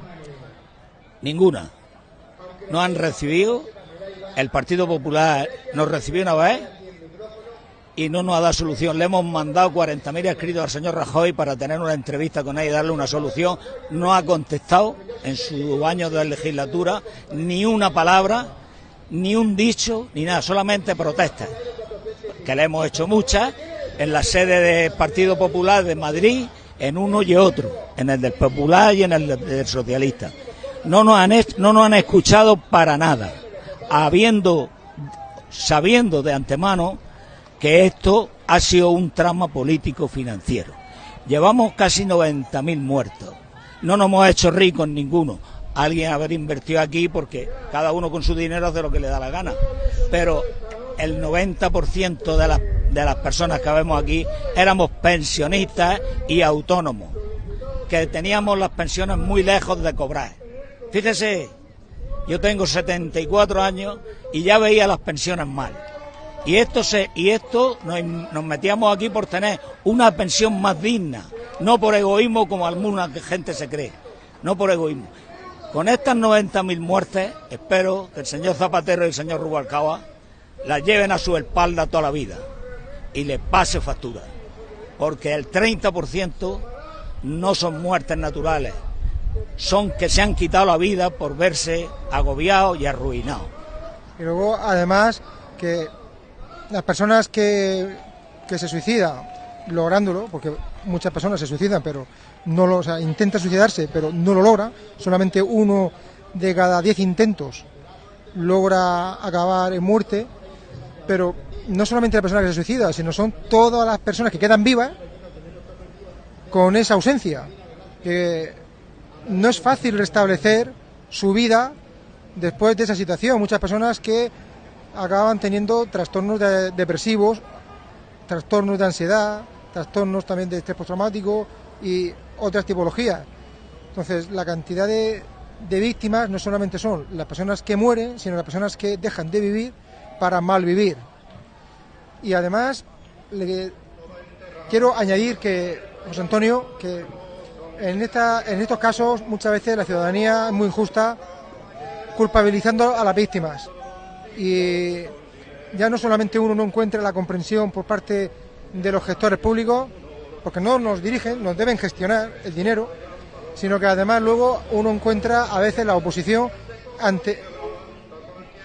Ninguna. No han recibido. El Partido Popular nos recibió una vez y no nos ha dado solución. Le hemos mandado 40.000 escritos al señor Rajoy para tener una entrevista con él y darle una solución. No ha contestado en su año de legislatura ni una palabra, ni un dicho, ni nada, solamente protestas. Que le hemos hecho muchas en la sede del Partido Popular de Madrid, en uno y otro, en el del Popular y en el del Socialista. No nos han, no nos han escuchado para nada, habiendo, sabiendo de antemano que esto ha sido un trama político financiero. Llevamos casi 90.000 muertos. No nos hemos hecho ricos ninguno. Alguien haber invertido aquí porque cada uno con su dinero hace lo que le da la gana. Pero el 90% de las, de las personas que vemos aquí éramos pensionistas y autónomos, que teníamos las pensiones muy lejos de cobrar. Fíjese, yo tengo 74 años y ya veía las pensiones mal. Y esto se y esto nos, nos metíamos aquí por tener una pensión más digna, no por egoísmo como alguna gente se cree, no por egoísmo. Con estas 90.000 muertes, espero que el señor Zapatero y el señor Rubalcaba las lleven a su espalda toda la vida y les pase factura, porque el 30% no son muertes naturales, son que se han quitado la vida por verse agobiados y arruinados. Y luego, además, que las personas que, que se suicidan lográndolo, porque muchas personas se suicidan, pero no lo, o sea, intentan suicidarse, pero no lo logra, solamente uno de cada diez intentos logra acabar en muerte, pero no solamente la persona que se suicida, sino son todas las personas que quedan vivas con esa ausencia, que no es fácil restablecer su vida después de esa situación. Muchas personas que acaban teniendo trastornos de- depresivos, trastornos de ansiedad, trastornos también de estrés postraumático y otras tipologías. Entonces, la cantidad de víctimas no solamente son las personas que mueren, sino las personas que dejan de vivir para mal vivir. Y además, quiero añadir que, José Antonio, que en, esta, en estos casos muchas veces la ciudadanía es muy injusta culpabilizando a las víctimas. Y ya no solamente uno no encuentra la comprensión por parte de los gestores públicos, porque no nos dirigen, nos deben gestionar el dinero, sino que además luego uno encuentra a veces la oposición ante,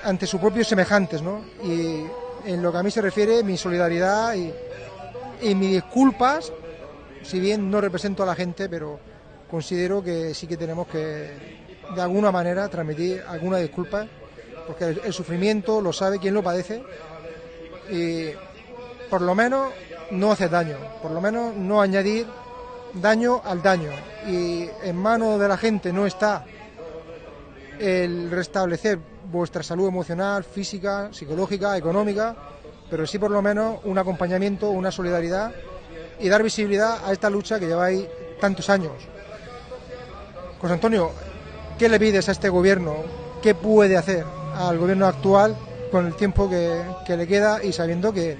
ante sus propios semejantes, ¿no? Y en lo que a mí se refiere, mi solidaridad y, mis disculpas, si bien no represento a la gente, pero considero que sí que tenemos que, de alguna manera, transmitir alguna disculpa, porque el sufrimiento lo sabe quien lo padece y por lo menos no hacer daño, por lo menos no añadir daño al daño. Y en manos de la gente no está el restablecer vuestra salud emocional, física, psicológica, económica, pero sí por lo menos un acompañamiento, una solidaridad y dar visibilidad a esta lucha que lleváis tantos años. José Antonio, ¿qué le pides a este gobierno? ¿Qué puede hacer al gobierno actual con el tiempo que, le queda y sabiendo que,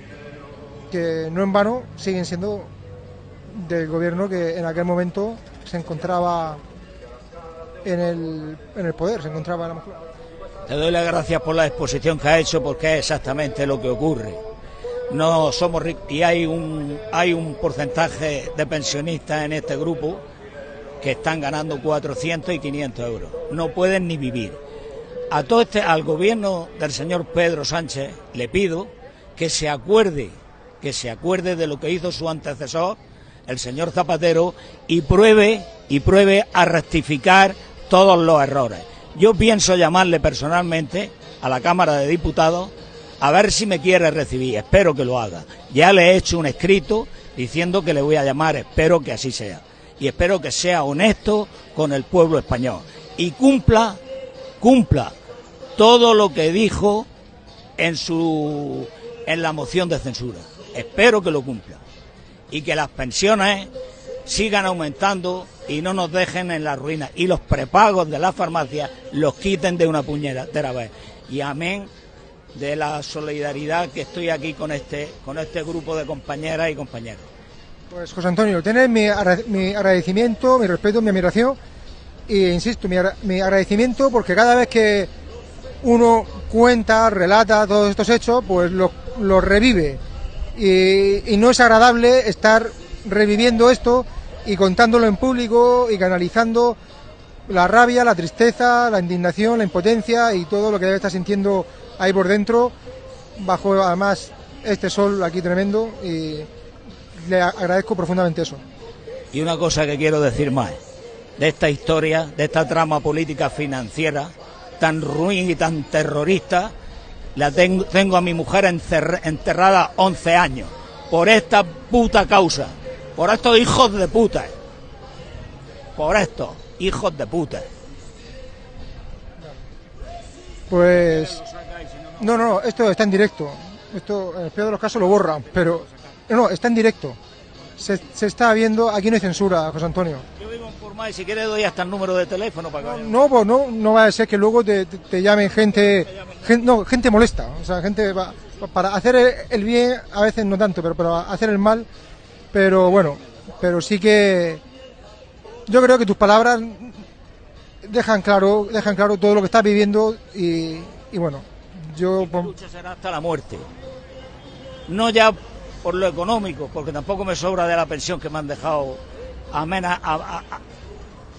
que no en vano siguen siendo del gobierno que en aquel momento se encontraba en el, en el poder, se encontraba a lo mejor. Te doy las gracias por la exposición que ha hecho porque es exactamente lo que ocurre. No somos ricos y hay un hay un porcentaje de pensionistas en este grupo que están ganando 400 y 500 euros. No pueden ni vivir. A todo este al gobierno del señor Pedro Sánchez le pido que se acuerde que se acuerde de lo que hizo su antecesor, el señor Zapatero, y pruebe y pruebe a rectificar todos los errores. Yo pienso llamarle personalmente a la Cámara de Diputados a ver si me quiere recibir. Espero que lo haga. Ya le he hecho un escrito diciendo que le voy a llamar. Espero que así sea. Y espero que sea honesto con el pueblo español. Y cumpla, cumpla todo lo que dijo en su en la moción de censura. Espero que lo cumpla. Y que las pensiones sigan aumentando y no nos dejen en la ruina. Y los prepagos de la farmacia los quiten de una puñetera vez. Y amén de la solidaridad que estoy aquí con este, con este grupo de compañeras y compañeros. Pues José Antonio, tienes mi, agra- mi agradecimiento, mi respeto, mi admiración e insisto, mi, mi agradecimiento porque cada vez que uno cuenta, relata todos estos hechos, pues los los revive y no es agradable estar reviviendo esto y contándolo en público y canalizando la rabia, la tristeza, la indignación, la impotencia y todo lo que debe estar sintiendo ahí por dentro, bajo además este sol aquí tremendo y le agradezco profundamente eso. Y una cosa que quiero decir más, de esta historia, de esta trama política financiera tan ruin y tan terrorista, la tengo, a mi mujer enterrada 11 años por esta puta causa, por estos hijos de puta, por estos hijos de puta. Pues no, no, esto está en directo. Esto en el peor de los casos lo borran, pero no, no, está en directo. Se, se está viendo, aquí no hay censura, José Antonio. Yo vivo en Porma y si quieres doy hasta el número de teléfono para que vayan. No, pues no, no va a ser que luego te, te- te llamen gente, gen- no, gente molesta, o sea, gente va- para hacer el, el bien a veces no tanto, pero para hacer el mal, pero bueno, pero sí que yo creo que tus palabras dejan claro, dejan claro todo lo que estás viviendo y, y bueno, yo La lucha será hasta la muerte. No ya por lo económico, porque tampoco me sobra de la pensión que me han dejado amena, a- a- a-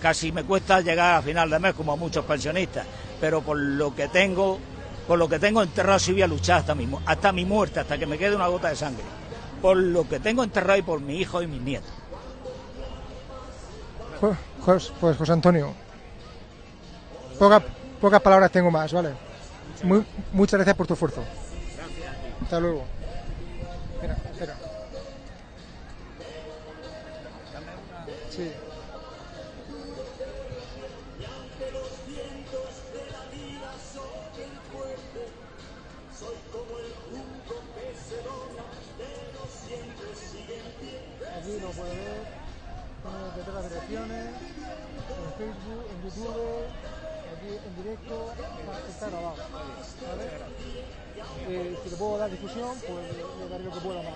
casi me cuesta llegar a final de mes como a muchos pensionistas, pero por lo que tengo, por lo que tengo enterrado sí voy a luchar hasta mi, hasta mi muerte, hasta que me quede una gota de sangre. Por lo que tengo enterrado y por mi hijo y mis nietos. Pues José Antonio, pocas, pocas palabras tengo más, ¿vale? Muy- muchas gracias por tu esfuerzo. Hasta luego. Espera, espera. Sí. Puedo dar pues le, daré lo que pueda más.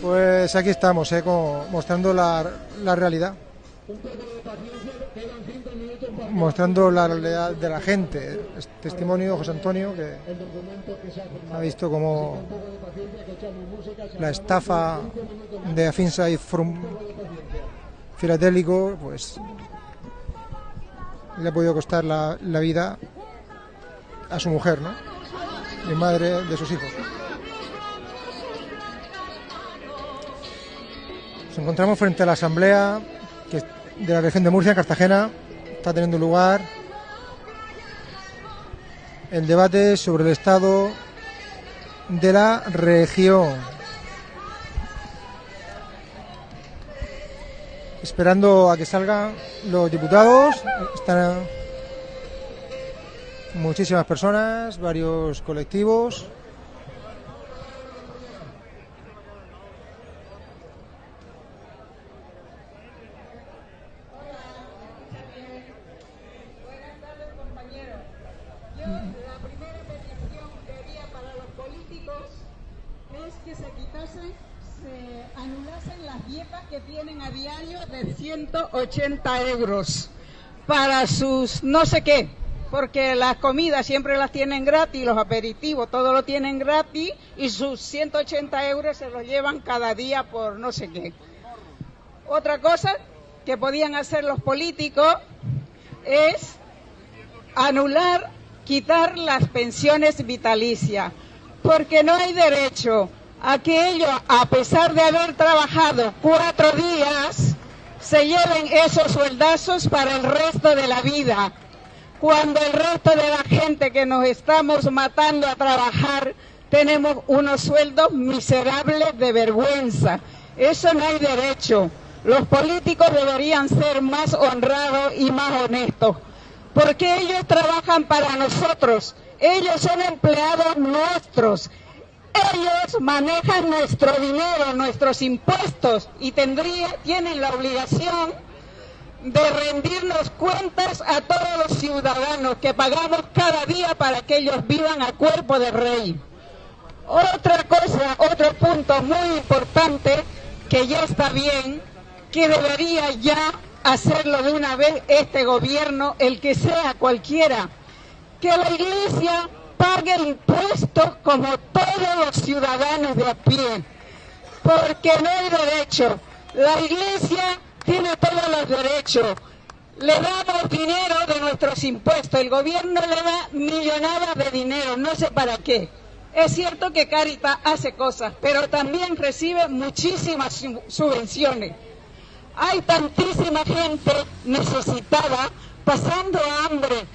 Pues aquí estamos, eh, mostrando la, la realidad. Mostrando la realidad de la gente. Es testimonio de José Antonio que ha visto como la estafa de Afinsa y Forum Filatélico, pues le ha podido costar la, la vida a su mujer, ¿no? Y madre de sus hijos. Nos encontramos frente a la asamblea que de la región de Murcia, en Cartagena. Está teniendo lugar el debate sobre el estado de la región. Esperando a que salgan los diputados. Están muchísimas personas, varios colectivos. La primera petición que haría para los políticos es que se quitasen, se anulasen las dietas que tienen a diario de 180 euros para sus no sé qué, porque las comidas siempre las tienen gratis, los aperitivos, todo lo tienen gratis y sus 180 euros se los llevan cada día por no sé qué. Otra cosa que podían hacer los políticos es anular, quitar las pensiones vitalicias, porque no hay derecho a que ellos, a pesar de haber trabajado cuatro días, se lleven esos sueldazos para el resto de la vida, cuando el resto de la gente que nos estamos matando a trabajar tenemos unos sueldos miserables de vergüenza. Eso no hay derecho. Los políticos deberían ser más honrados y más honestos porque ellos trabajan para nosotros, ellos son empleados nuestros, ellos manejan nuestro dinero, nuestros impuestos y tendría, tienen la obligación de rendirnos cuentas a todos los ciudadanos que pagamos cada día para que ellos vivan a cuerpo de rey. Otra cosa, otro punto muy importante que ya está bien, que debería ya hacerlo de una vez este gobierno, el que sea cualquiera, que la iglesia pague impuestos como todos los ciudadanos de a pie, porque no hay derecho. La iglesia tiene todos los derechos. Le damos dinero de nuestros impuestos, el gobierno le da millonadas de dinero, no sé para qué. Es cierto que Caritas hace cosas, pero también recibe muchísimas su- subvenciones. Hay tantísima gente necesitada pasando hambre,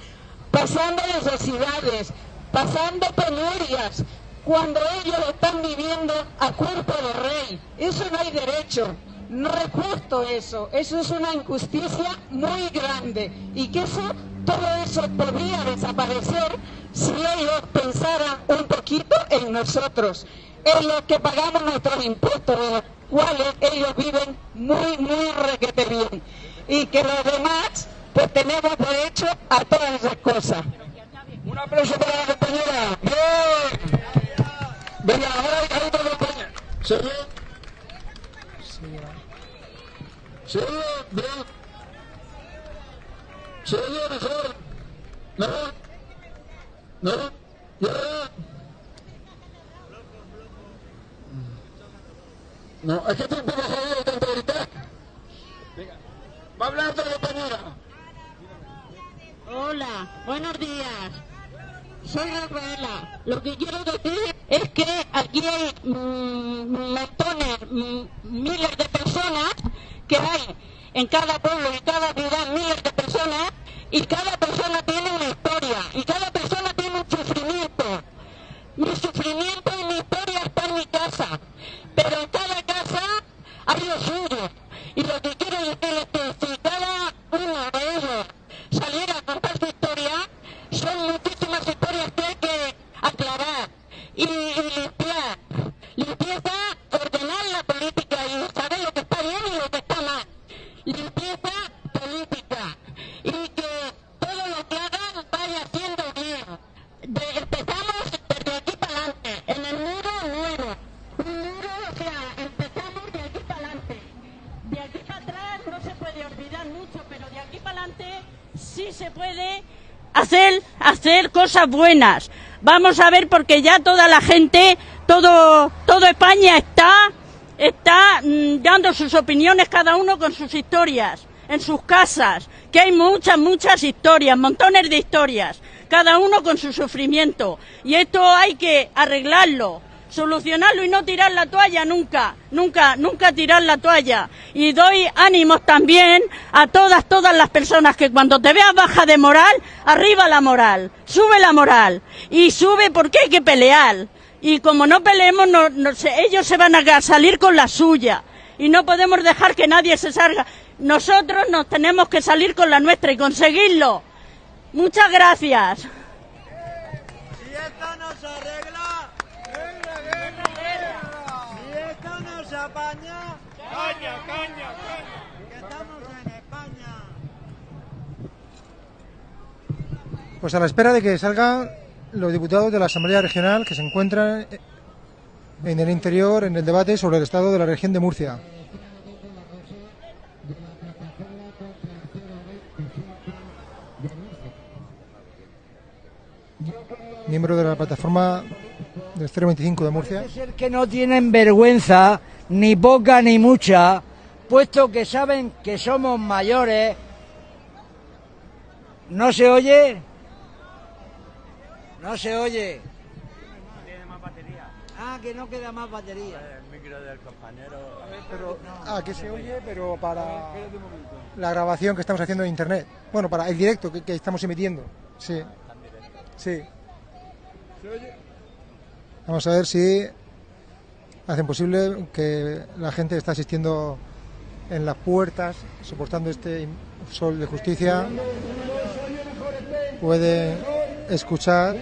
pasando necesidades, pasando penurias, cuando ellos están viviendo a cuerpo de rey. Eso no hay derecho. No es justo eso. Eso es una injusticia muy grande. Y que eso, todo eso podría desaparecer si ellos pensaran un poquito en nosotros, en los que pagamos nuestros impuestos, de los cuales ellos viven muy, muy requete bien. Y que los demás, pues tenemos derecho a todas esas cosas. Un aplauso para la compañera. ¡Bien! Venga, ahora hay otra compañera. ¿Señor? Señor, bien. Señor, mejor. No. No. Ya. No, es que estoy un poco jodido de tanto gritar. Venga. Va a hablar otra compañera. Hola, buenos días. Soy Rafaela. Lo que quiero decir es que aquí hay mm, montones, mm, miles de personas que hay en cada pueblo, en cada ciudad, miles de personas y cada persona tiene una historia y cada persona tiene un sufrimiento. Mi sufrimiento y mi historia está en mi casa, pero en cada casa hay lo suyo. Y lo que quiero decir es que si cada uno de ellos saliera a contar son muchísimas historias que hay que aclarar y, limpiar. Limpieza, hacer cosas buenas. Vamos a ver porque ya toda la gente, todo, todo España está, está mm, dando sus opiniones cada uno con sus historias, en sus casas, que hay muchas, muchas historias, montones de historias, cada uno con su sufrimiento. Y esto hay que arreglarlo, solucionarlo y no tirar la toalla nunca, nunca, nunca tirar la toalla. Y doy ánimos también a todas, todas las personas que cuando te veas baja de moral, arriba la moral, sube la moral. Y sube porque hay que pelear. Y como no peleemos, ellos se van a salir con la suya. Y no podemos dejar que nadie se salga. Nosotros nos tenemos que salir con la nuestra y conseguirlo. Muchas gracias. Si esto no se arregla, si esto no se apaña, caña, caña, caña, que estamos en España. Pues a la espera de que salgan los diputados de la Asamblea Regional que se encuentran en el interior en el debate sobre el estado de la región de Murcia. Miembro de la plataforma del 025 de Murcia. Parece ser que no tienen vergüenza, ni poca ni mucha, puesto que saben que somos mayores. ¿No se oye? No se oye. Ah, que no queda más batería. El micro del compañero. Pero, ah, que se oye, pero para la grabación que estamos haciendo en internet. Bueno, para el directo que, que estamos emitiendo. Sí. Sí. Vamos a ver si hacen posible que la gente que está asistiendo en las puertas, soportando este sol de justicia, puede escuchar.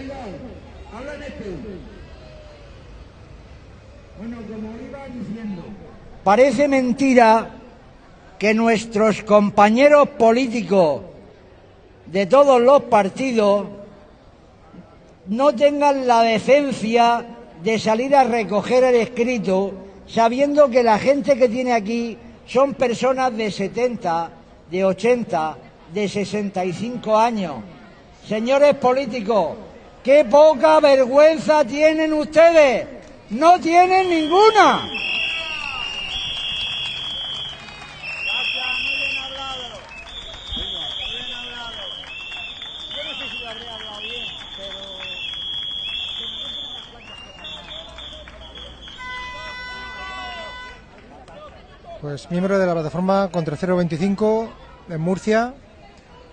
Parece mentira que nuestros compañeros políticos de todos los partidos no tengan la decencia de salir a recoger el escrito sabiendo que la gente que tiene aquí son personas de 70, de 80, de 65 años. Señores políticos, qué poca vergüenza tienen ustedes. No tienen ninguna. Pues miembro de la plataforma contra 025 en Murcia,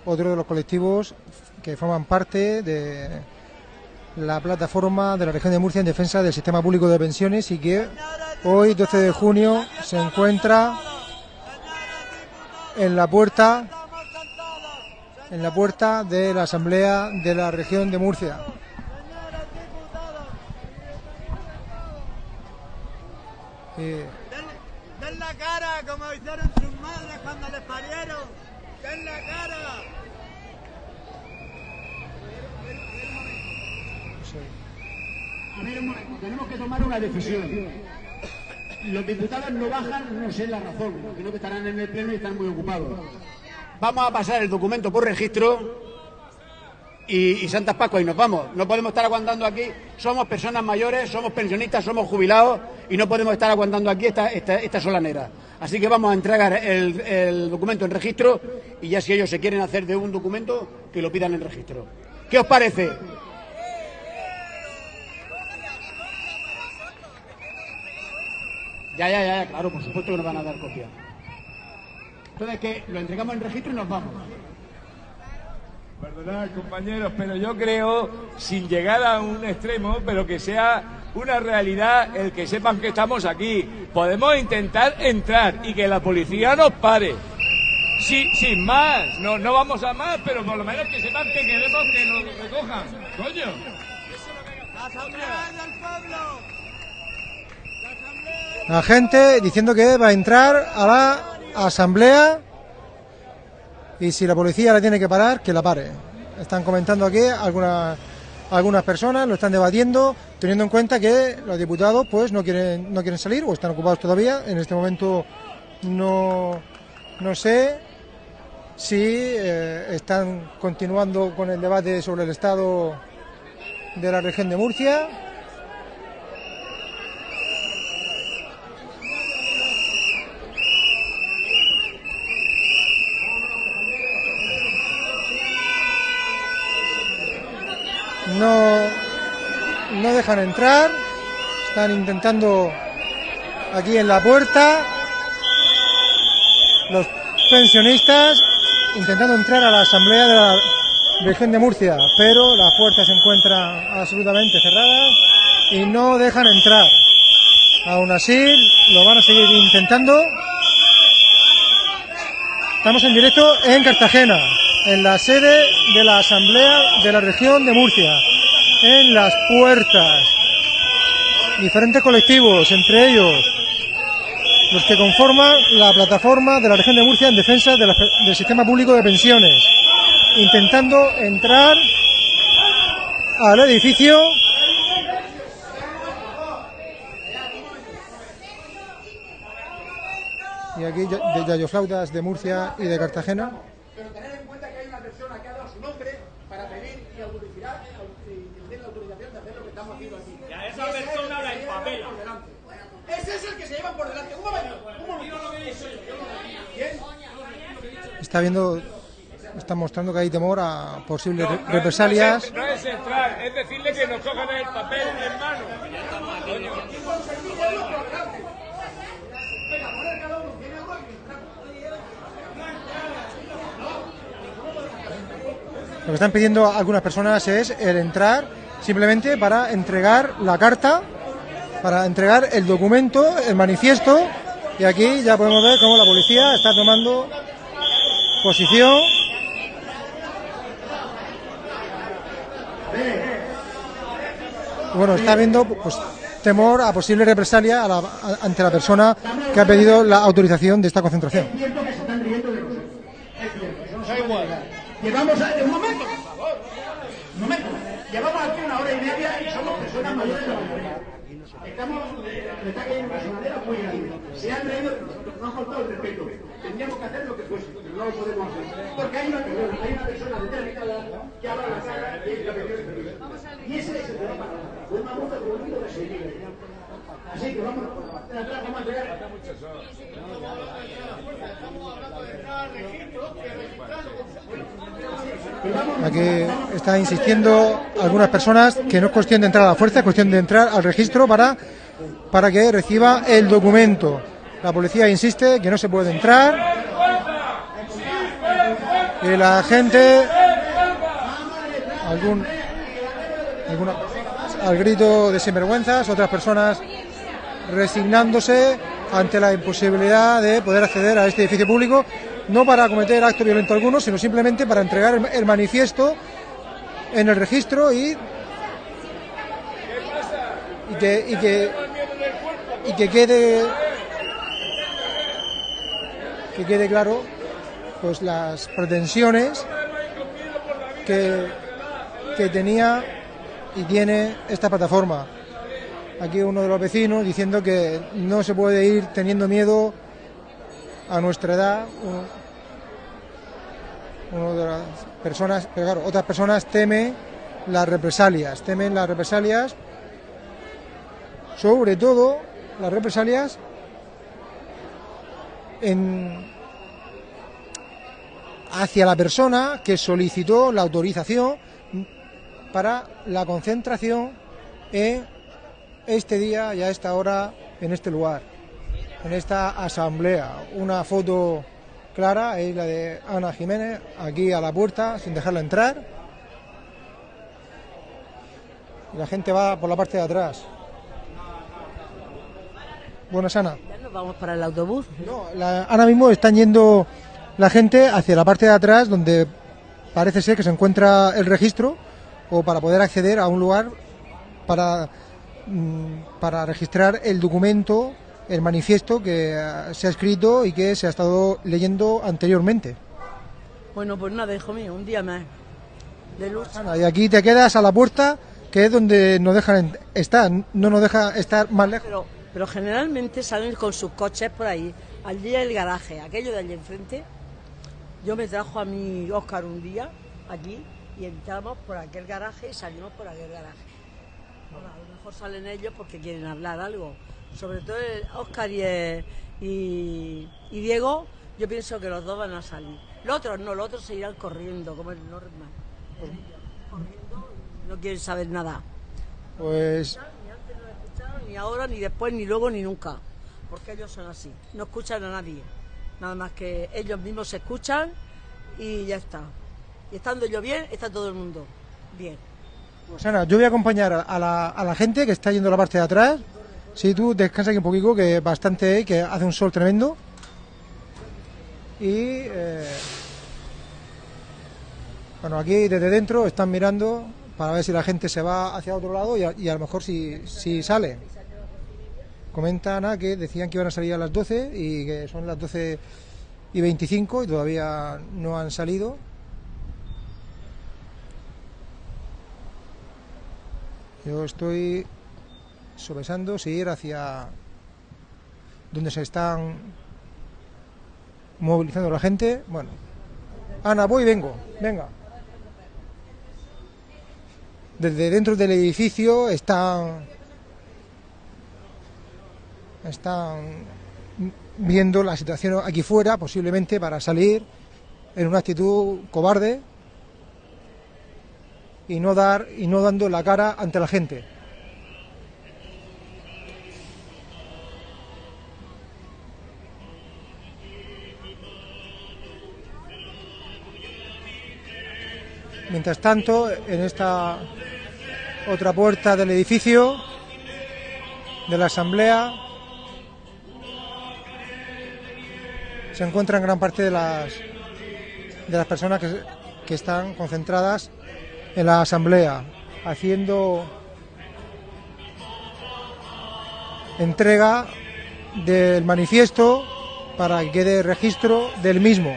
otro de los colectivos que forman parte de la plataforma de la región de Murcia en defensa del sistema público de pensiones y que hoy, 12 de junio, se encuentra en la puerta en la puerta de la asamblea de la región de Murcia. Den la cara como hicieron sus madres cuando les parieron. Den la cara. Tenemos que tomar una decisión. Los diputados no bajan, no sé la razón, no que estarán en el pleno y están muy ocupados. Vamos a pasar el documento por registro y, y Santas Pascuas y nos vamos. No podemos estar aguantando aquí. Somos personas mayores, somos pensionistas, somos jubilados y no podemos estar aguantando aquí esta, esta, esta solanera. Así que vamos a entregar el, el documento en registro y ya si ellos se quieren hacer de un documento, que lo pidan en registro. ¿Qué os parece? Ya, ya, ya, ya, claro, por supuesto que nos van a dar copia. Entonces, que lo entregamos en registro y nos vamos. Perdonad, compañeros, pero yo creo, sin llegar a un extremo, pero que sea una realidad el que sepan que estamos aquí. Podemos intentar entrar y que la policía nos pare. Sí, sin más, no, no vamos a más, pero por lo menos que sepan que queremos que nos recojan. Coño. Asamblea del pueblo. La gente diciendo que va a entrar a la asamblea y si la policía la tiene que parar, que la pare. Están comentando aquí algunas algunas personas, lo están debatiendo, teniendo en cuenta que los diputados pues no quieren no quieren salir o están ocupados todavía. En este momento no no sé. si eh, están continuando con el debate sobre el estado de la región de Murcia. No, no dejan entrar, están intentando aquí en la puerta los pensionistas intentando entrar a la asamblea de la región de Murcia, pero las puertas se encuentran absolutamente cerradas y no dejan entrar. Aún así, lo van a seguir intentando. Estamos en directo en Cartagena, en la sede de la Asamblea de la región de Murcia, en las puertas. Diferentes colectivos, entre ellos los que conforman la plataforma de la región de Murcia en defensa del sistema público de pensiones, intentando entrar al edificio. Y aquí de Yayoflautas de Murcia y de Cartagena. Pero tener en cuenta que hay una persona que ha dado su nombre para pedir y autorizar y tener la autorización de hacer lo que estamos haciendo aquí. Y a esa persona la empapela. Ese es el que se llevan por delante. Un momento, un momento. ¿Quién? Está viendo, está mostrando que hay temor a posibles re- No, no, represalias. No es, no es entrar, es decirle que nos cojan el papel en mano. Lo que están pidiendo algunas personas es el entrar simplemente para entregar la carta, para entregar el documento, el manifiesto. Y aquí ya podemos ver cómo la policía está tomando posición. Bueno, está viendo pues, temor a posible represalia a la- a- ante la persona que ha pedido la autorización de esta concentración. Es cierto que se están riendo de nosotros. Es cierto, no puede negar. Llevamos a... Un momento, por favor. Un momento. Llevamos aquí una hora y media y somos personas mayores de la mayoría. Estamos... Le está cayendo una sonadera muy grande. Se han reído de nosotros, nos han faltado el respeto. Tendríamos que hacer lo que fuese, pero no lo podemos hacer. Porque hay una persona, hay una persona determinada que habla la cara y es la que. Y ese es el. Con una multa como un de seguir. Así que vámonos por la parte de atrás, vamos a llegar. Aquí está insistiendo algunas personas que no es cuestión de entrar a la fuerza, es cuestión de entrar al registro para, para que reciba el documento. La policía insiste que no se puede entrar. Y la gente, algún, alguna- al grito de sinvergüenzas, otras personas resignándose ante la imposibilidad de poder acceder a este edificio público, no para cometer acto violento alguno, sino simplemente para entregar el, manifiesto en el registro y que, y que, y que quede que quede claro pues las pretensiones que, que tenía y tiene esta plataforma. Aquí uno de los vecinos diciendo que no se puede ir teniendo miedo a nuestra edad. Uno, de las personas, pero claro, otras personas temen las represalias, temen las represalias, sobre todo las represalias en hacia la persona que solicitó la autorización para la concentración en este día y a esta hora en este lugar, en esta asamblea. Una foto clara es la de Ana Jiménez, aquí a la puerta, sin dejarla entrar. Y la gente va por la parte de atrás. Buenas, Ana. Ya nos vamos para el autobús. La- ahora mismo están yendo la gente hacia la parte de atrás donde parece ser que se encuentra el registro o para poder acceder a un lugar para, mm, para registrar el documento, el manifiesto que eh, se ha escrito y que se ha estado leyendo anteriormente. Bueno, pues nada, hijo mío, un día más de lucha. Y aquí te quedas a la puerta que es donde nos dejan estar, no nos deja estar más lejos. Pero, pero generalmente salen con sus coches por ahí. Allí el garaje, aquello de allí enfrente. Yo me trajo a mi Oscar un día aquí y entramos por aquel garaje y salimos por aquel garaje. Bueno, a lo mejor salen ellos porque quieren hablar algo. Sobre todo el Oscar y, el- y, y Diego, yo pienso que los dos van a salir. Los otros no, los otros se irán corriendo, como el Norman. Corriendo, no quieren saber nada. Pues Ni ahora, ni después, ni luego, ni nunca. Porque ellos son así. No escuchan a nadie. Nada más que ellos mismos se escuchan y ya está. Y estando yo bien, está todo el mundo bien. Pues yo voy a acompañar a la, gente que está yendo a la parte de atrás. Si tú descansa aquí un poquito, que bastante que hace un sol tremendo. Y eh, bueno, aquí desde dentro están mirando para ver si la gente se va hacia otro lado y a, y a lo mejor si, si sale. Comenta Ana que decían que iban a salir a las 12 y que son las 12 y 25 y todavía no han salido. Yo estoy sopesando si ir hacia donde se están movilizando la gente. Bueno, Ana, voy y vengo. Venga. Desde dentro del edificio están están viendo la situación aquí fuera, posiblemente para salir en una actitud cobarde y no dar y no dando la cara ante la gente. Mientras tanto, en esta otra puerta del edificio de la asamblea se encuentran gran parte de las de las personas que, que están concentradas en la asamblea haciendo entrega del manifiesto para que quede registro del mismo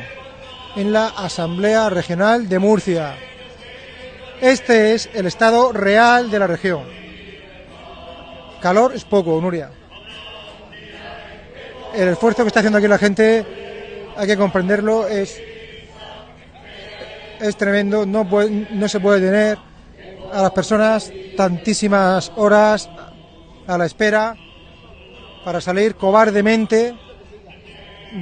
en la Asamblea Regional de Murcia. Este es el estado real de la región. Calor es poco, Nuria. El esfuerzo que está haciendo aquí la gente, hay que comprenderlo, es, es tremendo. No, no se puede tener a las personas tantísimas horas a la espera para salir cobardemente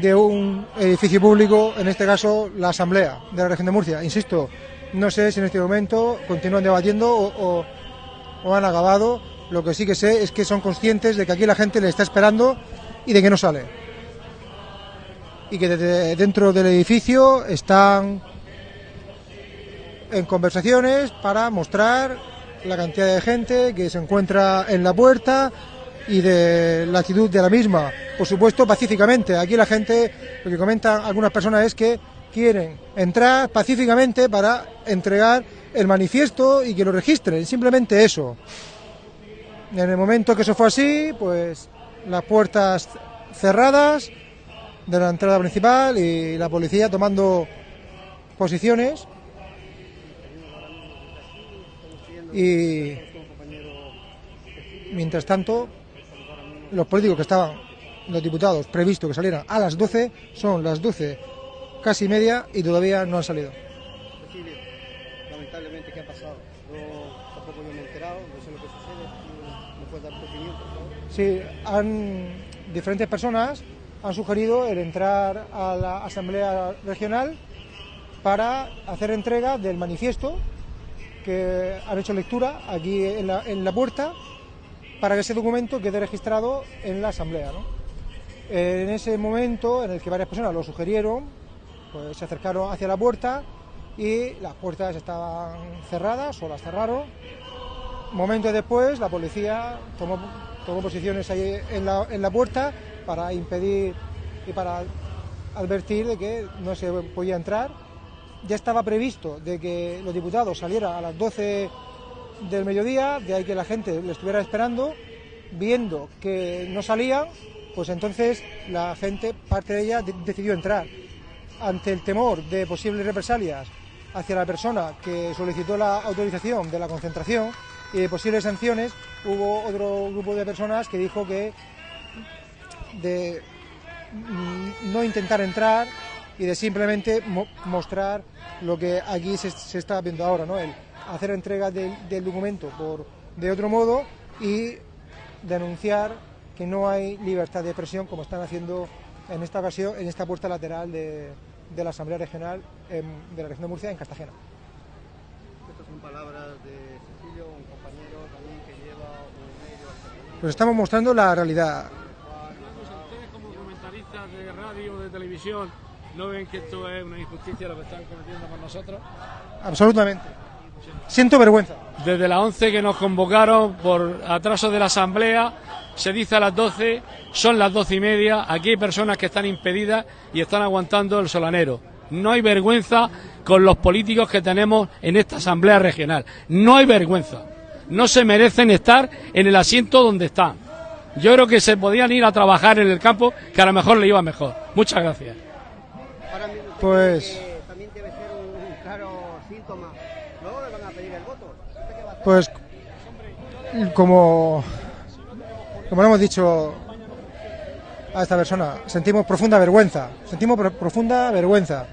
de un edificio público, en este caso la Asamblea de la región de Murcia. Insisto, no sé si en este momento continúan debatiendo o, o- o han acabado. Lo que sí que sé es que son conscientes de que aquí la gente le está esperando y de que no sale. Y que desde dentro del edificio están en conversaciones para mostrar la cantidad de gente que se encuentra en la puerta y de la actitud de la misma. Por supuesto, pacíficamente. Aquí la gente, lo que comentan algunas personas es que quieren entrar pacíficamente para entregar el manifiesto y que lo registren. Simplemente eso. En el momento que eso fue así, pues las puertas cerradas de la entrada principal y la policía tomando posiciones. Y mientras tanto, los políticos que estaban, los diputados previsto que salieran a las 12, son las 12 casi media y todavía no han salido. Cecilia, lamentablemente, ¿qué ha pasado? Yo tampoco yo me he enterado, no sé lo que sucede. ¿No ¿Me puedes dar tu opinión, por favor? Sí, han, diferentes personas han sugerido el entrar a la Asamblea Regional para hacer entrega del manifiesto que han hecho lectura aquí en la, puerta para que ese documento quede registrado en la Asamblea. En ese momento en el que varias personas lo sugirieron, pues se acercaron hacia la puerta y las puertas estaban cerradas o las cerraron. Momentos después la policía tomó, tomó posiciones ahí en la, puerta para impedir y para advertir de que no se podía entrar. Ya estaba previsto de que los diputados salieran a las 12 del mediodía, de ahí que la gente le estuviera esperando, viendo que no salían, pues entonces la gente, parte de ella, de- decidió entrar. Ante el temor de posibles represalias hacia la persona que solicitó la autorización de la concentración y de posibles sanciones, hubo otro grupo de personas que dijo que de mm, no intentar entrar y de simplemente mo- mostrar lo que aquí se, está viendo ahora, ¿no? El hacer entrega del, documento por, de otro modo y denunciar que no hay libertad de expresión como están haciendo en esta ocasión en esta puerta lateral de, de la Asamblea Regional em, de la región de Murcia en Cartagena. Estas son palabras de Cecilio, un compañero también que lleva un medio alternativo. Pues estamos mostrando la realidad. Ustedes como comentaristas de radio, de televisión, ¿no ven que esto es una injusticia lo que están cometiendo con nosotros? Absolutamente. Siento vergüenza. Desde las 11 que nos convocaron por atraso de la asamblea, se dice a las 12, son las 12 y media, aquí hay personas que están impedidas y están aguantando el solanero. No hay vergüenza con los políticos que tenemos en esta asamblea regional. No hay vergüenza. No se merecen estar en el asiento donde están. Yo creo que se podían ir a trabajar en el campo, que a lo mejor le iba mejor. Muchas gracias. Pues, También debe ser un, un claro síntoma. Luego le van a pedir el voto. ¿Usted qué va a hacer? pues como, como le hemos dicho a esta persona, sentimos profunda vergüenza. Sentimos pro- profunda vergüenza.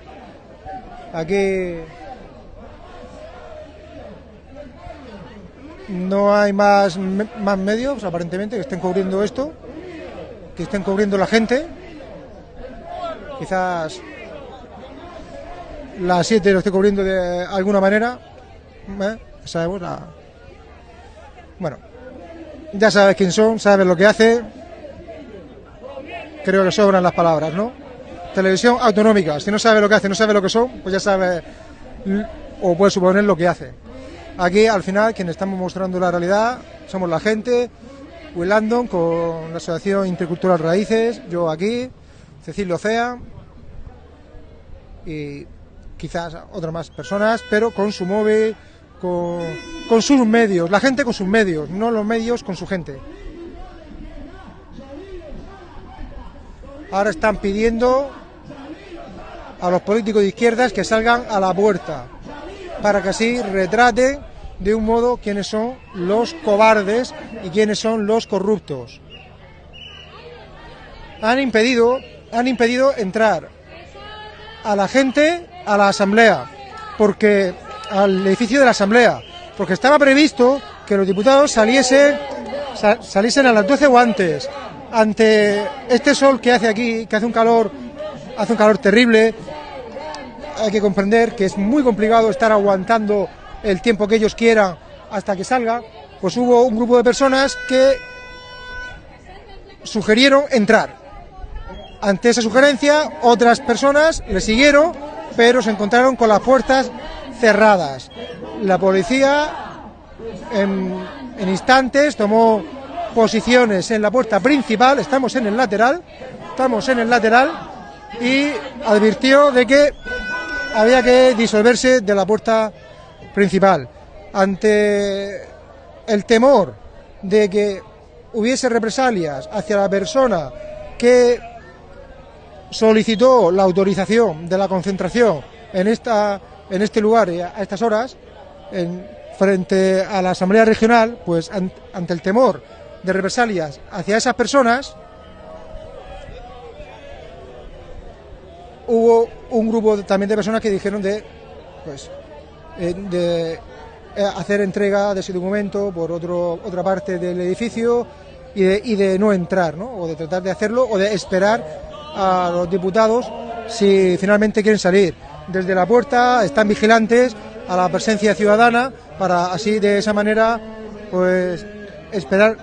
Aquí no hay más, más medios, aparentemente, que estén cubriendo esto, que estén cubriendo la gente. Quizás la 7 lo esté cubriendo de alguna manera. ¿eh? Sabemos la... Bueno, ya sabes quién son, sabes lo que hace. Creo que sobran las palabras, ¿no? Televisión autonómica. Si no sabes lo que hace, no sabes lo que son, pues ya sabes o puedes suponer lo que hace. Aquí, al final, quienes estamos mostrando la realidad somos la gente. Will Landon con la Asociación Intercultural Raíces, yo aquí, Cecilio Cea y quizás otras más personas, pero con su móvil, con, con sus medios, la gente con sus medios, no los medios con su gente. Ahora están pidiendo a los políticos de izquierdas que salgan a la puerta para que así retrate de un modo quiénes son los cobardes y quiénes son los corruptos. Han impedido, han impedido entrar a la gente a la asamblea, porque al edificio de la asamblea, porque estaba previsto que los diputados saliesen sa- saliesen a las 12 o antes. Ante este sol que hace aquí, que hace un calor, hace un calor terrible, hay que comprender que es muy complicado estar aguantando el tiempo que ellos quieran hasta que salga, pues hubo un grupo de personas que sugirieron entrar. Ante esa sugerencia, otras personas le siguieron, pero se encontraron con las puertas cerradas. La policía en, instantes tomó posiciones en la puerta principal, estamos en el lateral, estamos en el lateral y advirtió de que había que disolverse de la puerta principal. Ante el temor de que hubiese represalias hacia la persona que solicitó la autorización de la concentración en esta en este lugar y a estas horas en- frente a la asamblea regional pues an- ante el temor de represalias hacia esas personas hubo un grupo también de personas que dijeron de pues de eh, hacer entrega de ese documento por otro, otra parte del edificio y de, y de no entrar, ¿no? o de tratar de hacerlo, o de esperar a los diputados si finalmente quieren salir. Desde la puerta están vigilantes a la presencia ciudadana para así de esa manera pues esperar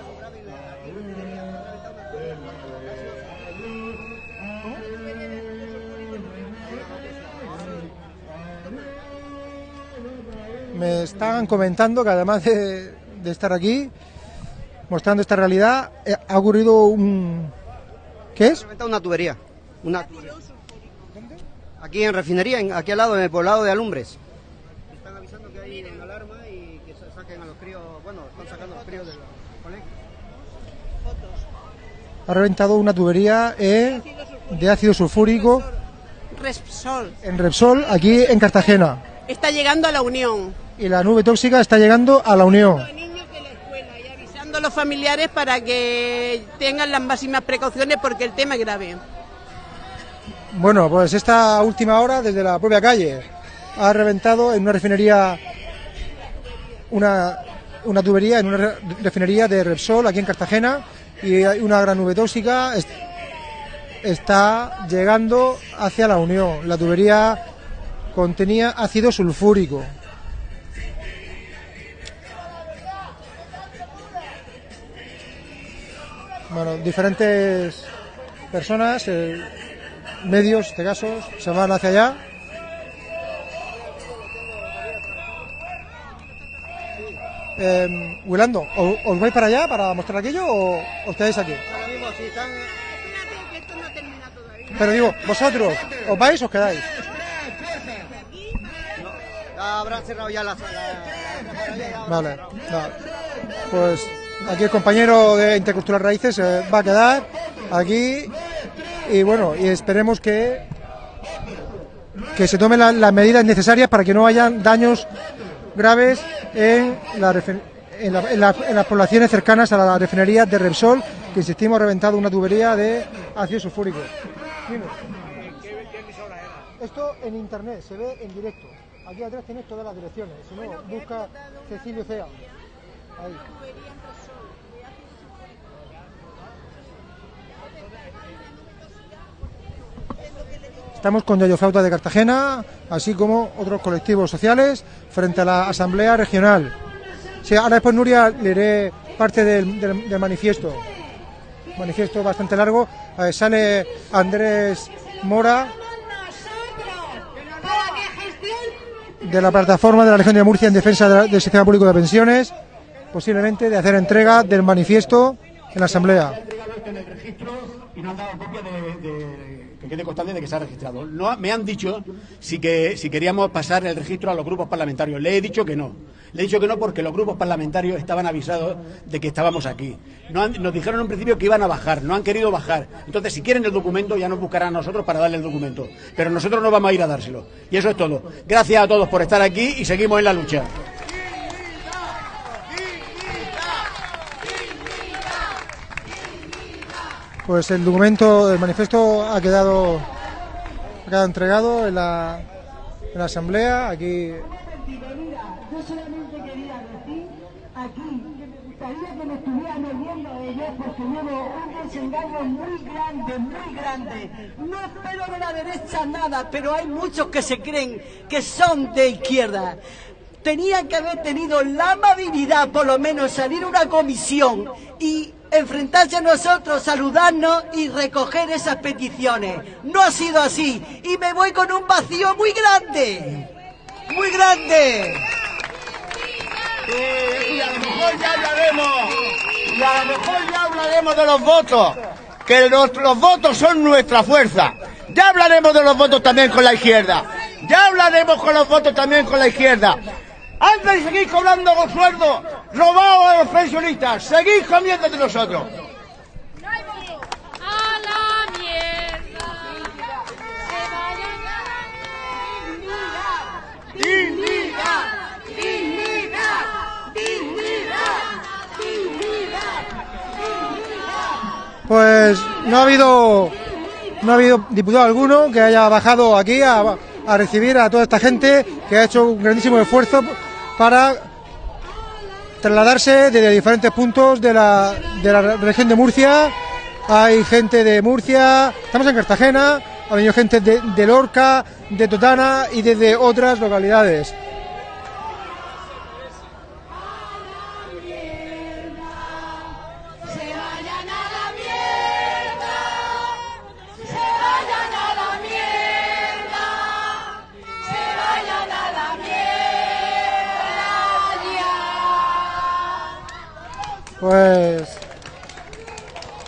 me están comentando que además de, de estar aquí mostrando esta realidad eh, ha ocurrido un ¿qué es? reventado una tubería. Una tubería. Aquí en refinería, en- aquí al lado, en el poblado de Alumbres. Están avisando que hay una alarma y que sa- saquen a los críos, bueno, están sacando a los críos del colegio. ha reventado una tubería eh, de ácido sulfúrico Repsol. en Repsol aquí en Cartagena Está llegando a la Unión. Y la nube tóxica está llegando a la Unión Avisando a los familiares para que tengan las máximas precauciones porque el tema es grave. Bueno, pues esta última hora, desde la propia calle, ha reventado en una refinería, una, una tubería, en una re- refinería de Repsol aquí en Cartagena, y hay una gran nube tóxica est- está llegando hacia la Unión. La tubería contenía ácido sulfúrico. Bueno, diferentes personas, eh, medios, en este caso, se van hacia allá. Eh, Wilando, ¿o- ¿os vais para allá para mostrar aquello o os quedáis aquí? Ahora mismo, si están. Pero digo, vosotros, ¿os vais o os quedáis? Habrán cerrado ya la sala. Vale, vale. Pues aquí el compañero de Intercultural Raíces eh, va a quedar aquí y bueno, y esperemos que que se tomen la- las medidas necesarias para que no hayan daños graves en, las poblaciones cercanas a la refinería de Repsol, que insistimos ha reventado una tubería de ácido sulfúrico. Esto en internet se ve en directo. Aquí atrás tienes todas las direcciones. Si no, busca Cecilio Cea. Estamos con Yayo Flauta de Cartagena, así como otros colectivos sociales, frente a la Asamblea Regional. Ahora después Nuria leeré parte del, manifiesto. Manifiesto bastante largo. Eh, sale Andrés Mora de la plataforma de la región de Murcia en defensa del sistema público de pensiones, posiblemente de hacer entrega del manifiesto en la Asamblea. y no han dado copia de, que quede constante de que se ha registrado. Me han dicho si, que, si queríamos pasar el registro a los grupos parlamentarios. Le he dicho que no. Le he dicho que no porque los grupos parlamentarios estaban avisados de que estábamos aquí. No nos dijeron en un principio que iban a bajar, no han querido bajar. Entonces, si quieren el documento, ya nos buscarán a nosotros para darle el documento. Pero nosotros no vamos a ir a dárselo. Y eso es todo. Gracias a todos por estar aquí y seguimos en la lucha. Pues el documento, el manifiesto ha quedado, ha quedado entregado en la, en la Asamblea. Aquí Yo solamente quería decir aquí gustaría que me estuvieran oyendo ellos porque llevo un desengaño muy grande, muy grande. No espero de la derecha nada, pero hay muchos que se creen que son de izquierda. Tenían que haber tenido la amabilidad, por lo menos, salir una comisión y enfrentarse a nosotros, saludarnos y recoger esas peticiones. No ha sido así y me voy con un vacío muy grande. Muy grande. y a lo mejor ya hablaremos, y a lo mejor ya hablaremos de los votos, que los, votos son nuestra fuerza. Ya hablaremos de los votos también con la izquierda. Ya hablaremos con los votos también con la izquierda. Antes de seguir cobrando los sueldos robados a los pensionistas, seguís comiendo de nosotros. ¡A la. Pues no ha habido no ha habido diputado alguno que haya bajado aquí a recibir a toda esta gente que ha hecho un grandísimo esfuerzo para trasladarse desde diferentes puntos de la, de la región de Murcia. Hay gente de Murcia, estamos en Cartagena, ha venido gente de, de Lorca, de Totana y desde otras localidades. Pues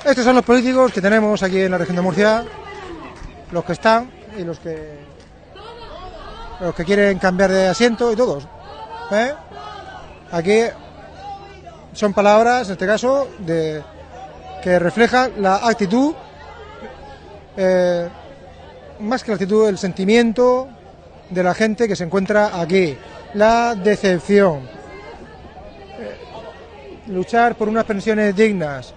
estos son los políticos que tenemos aquí en la región de Murcia, los que están y los que los que quieren cambiar de asiento y todos. ¿eh? Aquí son palabras, en este caso, de que reflejan la actitud, eh, más que la actitud, el sentimiento de la gente que se encuentra aquí, la decepción luchar por unas pensiones dignas,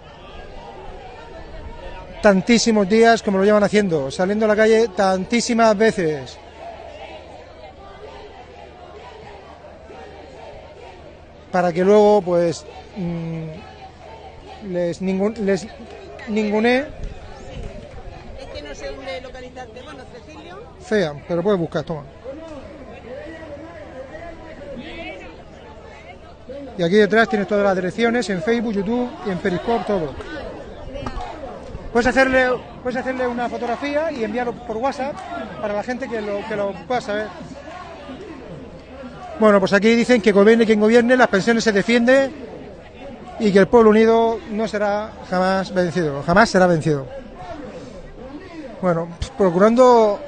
tantísimos días como lo llevan haciendo, saliendo a la calle tantísimas veces. Para que luego, pues, mm, les, ningun, les ningune Es que no sé dónde localizarte. Bueno, Cecilio. fea, pero puedes buscar, toma. Y aquí detrás tienes todas las direcciones en Facebook, YouTube y en Periscope, todo. Puedes hacerle, puedes hacerle una fotografía y enviarlo por WhatsApp para la gente que lo, que lo pueda saber. Bueno, pues aquí dicen que gobierne quien gobierne, las pensiones se defiende y que el pueblo unido no será jamás vencido, jamás será vencido. Bueno, pues procurando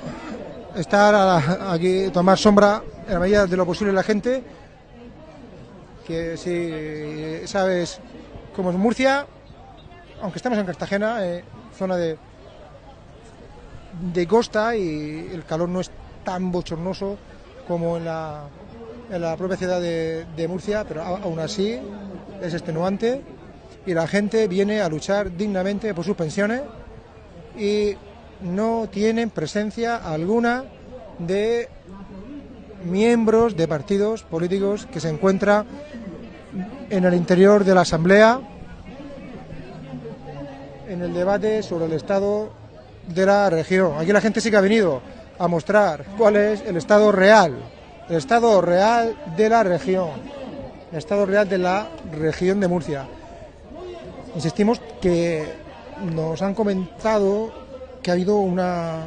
estar a la- aquí, tomar sombra en la medida de lo posible la gente, que si sabes cómo es Murcia, aunque estamos en Cartagena, eh, zona de, de costa y el calor no es tan bochornoso como en la, en la propia ciudad de, Murcia, pero aún así es extenuante y la gente viene a luchar dignamente por sus pensiones y no tienen presencia alguna de miembros de partidos políticos que se encuentran en el interior de la Asamblea en el debate sobre el estado de la región. Aquí la gente sí que ha venido a mostrar cuál es el estado real, el estado real de la región, el estado real de la región de Murcia. Insistimos que nos han comentado que ha habido una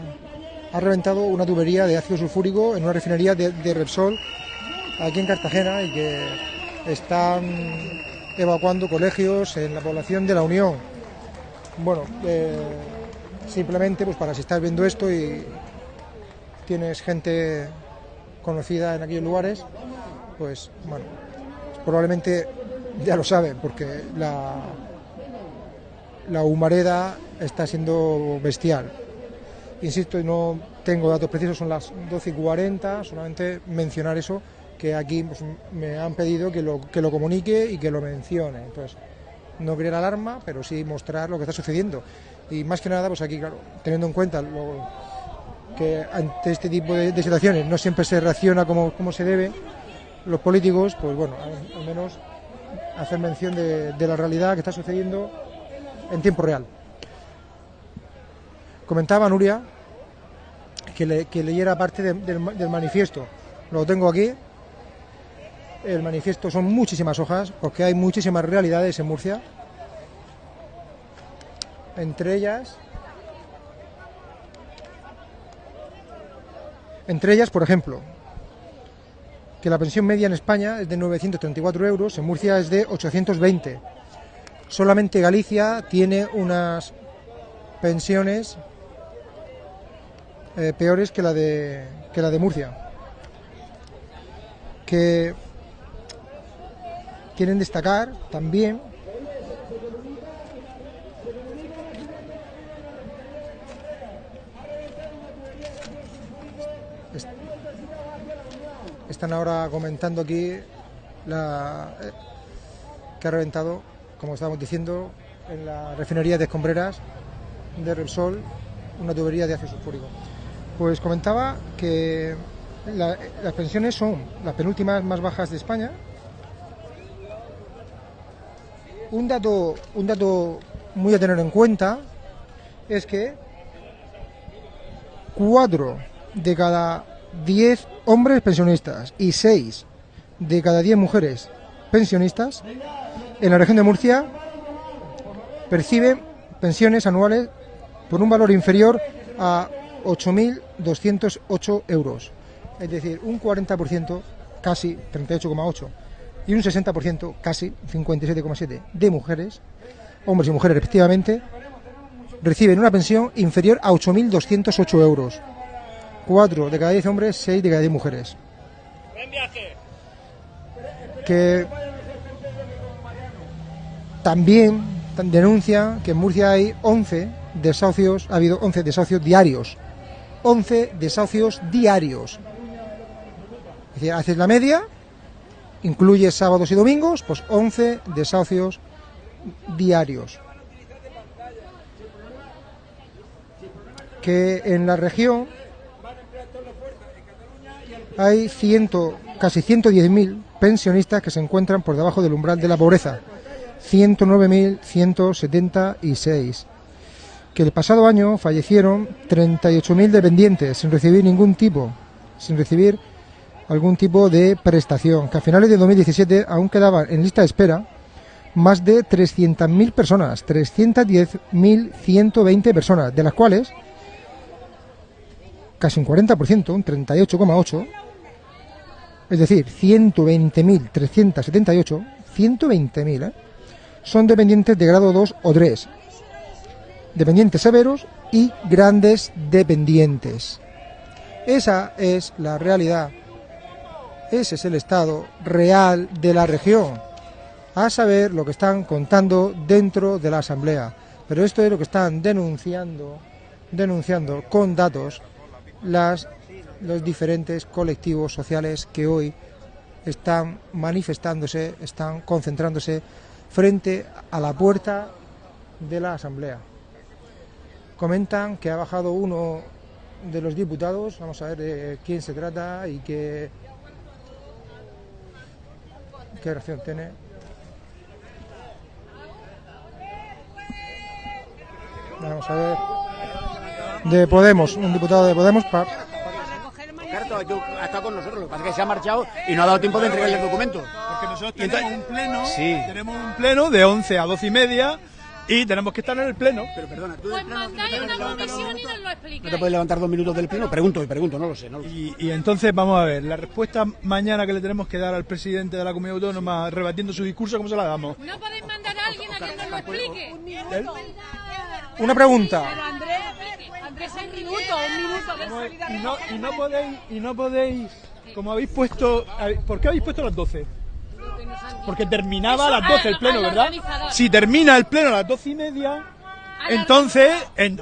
ha reventado una tubería de ácido sulfúrico en una refinería de, Repsol aquí en Cartagena y que están evacuando colegios en la población de la Unión. Bueno, eh, simplemente pues para si estás viendo esto y tienes gente conocida en aquellos lugares, pues bueno, probablemente ya lo saben porque la, la humareda está siendo bestial. Insisto, no tengo datos precisos, son las 12 y 40, solamente mencionar eso, que aquí pues, me han pedido que lo, que lo comunique y que lo mencione. Entonces, no crear alarma, pero sí mostrar lo que está sucediendo. Y más que nada, pues aquí, claro, teniendo en cuenta que ante este tipo de, situaciones no siempre se reacciona como, como se debe, los políticos, pues bueno, al, menos hacer mención de la realidad que está sucediendo en tiempo real. Comentaba Nuria que, le- que leyera parte de- del, del manifiesto. Lo tengo aquí. El manifiesto son muchísimas hojas porque hay muchísimas realidades en Murcia. Entre ellas, entre ellas, por ejemplo, que la pensión media en España es de 934 euros, en Murcia es de 820. Solamente Galicia tiene unas pensiones eh, peores que la de que la de Murcia. Que quieren destacar también est- están ahora comentando aquí la eh, que ha reventado, como estábamos diciendo, en la refinería de Escombreras de Repsol una tubería de ácido sulfúrico. Pues comentaba que la- las pensiones son las penúltimas más bajas de España. Un dato, un dato muy a tener en cuenta es que cuatro de cada diez hombres pensionistas y seis de cada diez mujeres pensionistas en la región de Murcia perciben pensiones anuales por un valor inferior a 8.208 euros. Es decir, un 40%, casi 38,8, y un 60%, casi 57,7 de mujeres, hombres y mujeres respectivamente, reciben una pensión inferior a 8.208 euros. 4 de cada 10 hombres, 6 de cada 10 mujeres. Que también denuncia que en Murcia hay 11 desahucios, ha habido 11 desahucios diarios. 11 desahucios diarios. Es decir, haces la media, incluye sábados y domingos, pues 11 desahucios diarios. que en la región hay ciento, casi 110.000 pensionistas que se encuentran por debajo del umbral de la pobreza. 109.176. Que el pasado año fallecieron 38.000 dependientes sin recibir ningún tipo, sin recibir algún tipo de prestación. Que a finales de 2017 aún quedaban en lista de espera más de 300.000 personas, 310.120 personas, de las cuales casi un 40%, un 38,8%, es decir, 120.378, 120.000, ¿eh? son dependientes de grado 2 o 3, dependientes severos y grandes dependientes. Esa es la realidad, ese es el estado real de la región, a saber lo que están contando dentro de la Asamblea. Pero esto es lo que están denunciando, denunciando con datos las los diferentes colectivos sociales que hoy están manifestándose, están concentrándose frente a la puerta de la Asamblea. Comentan que ha bajado uno de los diputados, vamos a ver de quién se trata y qué, qué reacción tiene. Vamos a ver. De Podemos, un diputado de Podemos. pa- estado con nosotros, lo que pasa es que se ha marchado y no ha dado tiempo de entregarle el documento. Porque nosotros tenemos un pleno, Sí. tenemos un pleno de 11 a 12 y media y tenemos que estar en el pleno. Pero perdona, tú Pues mandáis una comisión y nos lo ¿No explicáis. te puedes levantar dos minutos del pleno? Pregunto, y pregunto, no lo sé. No lo sé. Y, y entonces vamos a ver, la respuesta mañana que le tenemos que dar al presidente de la comunidad autónoma rebatiendo su discurso, ¿cómo se la damos? No podéis mandar a alguien a que nos lo explique. Una pregunta. Pero Andrés, un minuto, un minuto. Y no, y no podéis, y no podéis, como habéis puesto, ¿por qué habéis puesto las 12? Porque terminaba a las 12 el al- pleno, ¿verdad? Si termina el pleno a las 12 y media, entonces en-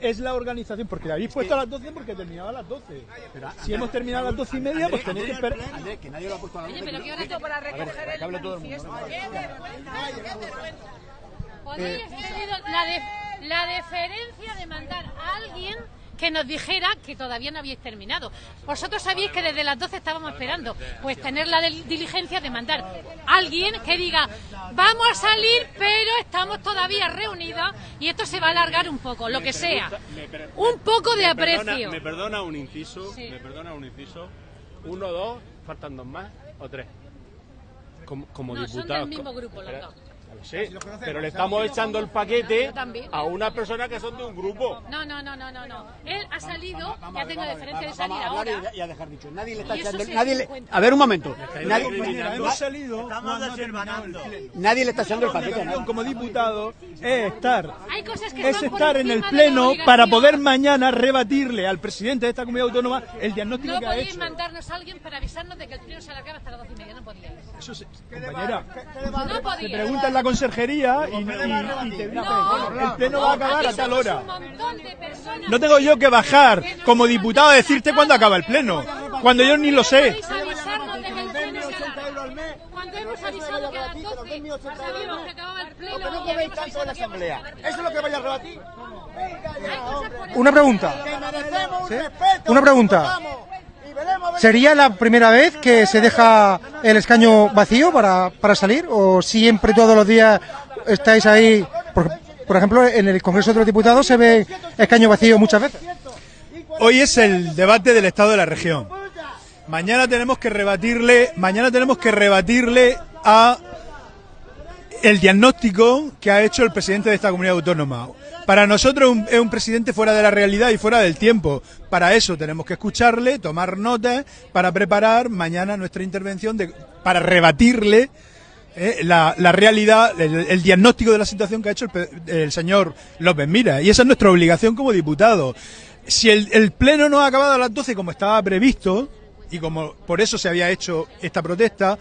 es la organización, porque la habéis puesto a las 12 porque terminaba a las 12. Si hemos terminado a las 12 y media, pues tenéis que esperar. que nadie lo ha puesto a las Oye, pero ¿qué hora es para recoger el manifiesto? Eh, tenido la, de- la deferencia de mandar a alguien que nos dijera que todavía no habíais terminado. Vosotros sabéis que desde las 12 estábamos esperando. Pues tener la diligencia de mandar a alguien que diga, vamos a salir, pero estamos todavía reunidos y esto se va a alargar un poco, lo que sea. Un poco de aprecio. me perdona un inciso, me perdona un inciso. Uno, dos, faltan dos más o tres. Como, como No, son diputados. del mismo grupo los Sí, pero le estamos echando el paquete a unas personas que son de un grupo. No, no, no, no, no, no. Él ha salido, ya tengo diferencia de salir ahora. y- a dejar dicho. Nadie le está echando. se Nadie le- a ver, un momento. Nadie, hemos salido. Nadie le está echando el paquete a nadie. Como diputado es estar Hay cosas que es estar en el pleno para poder mañana rebatirle al presidente de esta comunidad autónoma el diagnóstico No que ha podéis hecho. mandarnos a alguien para avisarnos de que el pleno se alargaba hasta las 12 y media, no podíais. Eso sí, compañera. No Te podíais. pregunta en la conserjería y, y- y te dicen, No, el pleno va a acabar a tal hora. No tengo yo que bajar como diputado a decirte cuándo acaba el pleno, cuando yo ni lo sé. Podéis avisarnos de que el pleno se alarga. Cuando hemos avisado que a las 12 sabíamos que acababa el pleno. Pero no y coméis habíamos tanto en la avisado que íbamos a asamblea. acabar. Eso es lo que vaya a rebatir. Una pregunta. Una pregunta. ¿Sería la primera vez que se deja el escaño vacío para, para salir? ¿O siempre todos los días estáis ahí? Por, por ejemplo, en el Congreso de los Diputados se ve escaño vacío muchas veces. Hoy es el debate del estado de la región. Mañana tenemos que rebatirle, mañana tenemos que rebatirle a el diagnóstico que ha hecho el presidente de esta comunidad autónoma. Para nosotros un- es un presidente fuera de la realidad y fuera del tiempo. Para eso tenemos que escucharle, tomar notas para preparar mañana nuestra intervención para rebatirle eh, la, realidad, el, diagnóstico de la situación que ha hecho el, señor López Mira. Y esa es nuestra obligación como diputado. Si el, el pleno no ha acabado a las 12 como estaba previsto, y como por eso se había hecho esta protesta,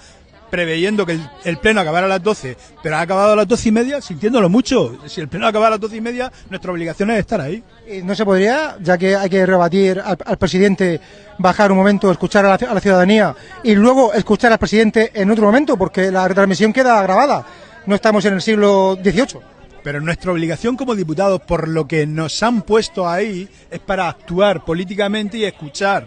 preveyendo que el, el pleno acabara a las 12, pero ha acabado a las 12 y media, sintiéndolo mucho. Si el pleno acaba a las 12 y media, nuestra obligación es estar ahí. Y no se podría, ya que hay que rebatir al, al presidente, bajar un momento, escuchar a la, a la ciudadanía y luego escuchar al presidente en otro momento, porque la retransmisión queda grabada. No estamos en el siglo XVIII. Pero nuestra obligación como diputados, por lo que nos han puesto ahí, es para actuar políticamente y escuchar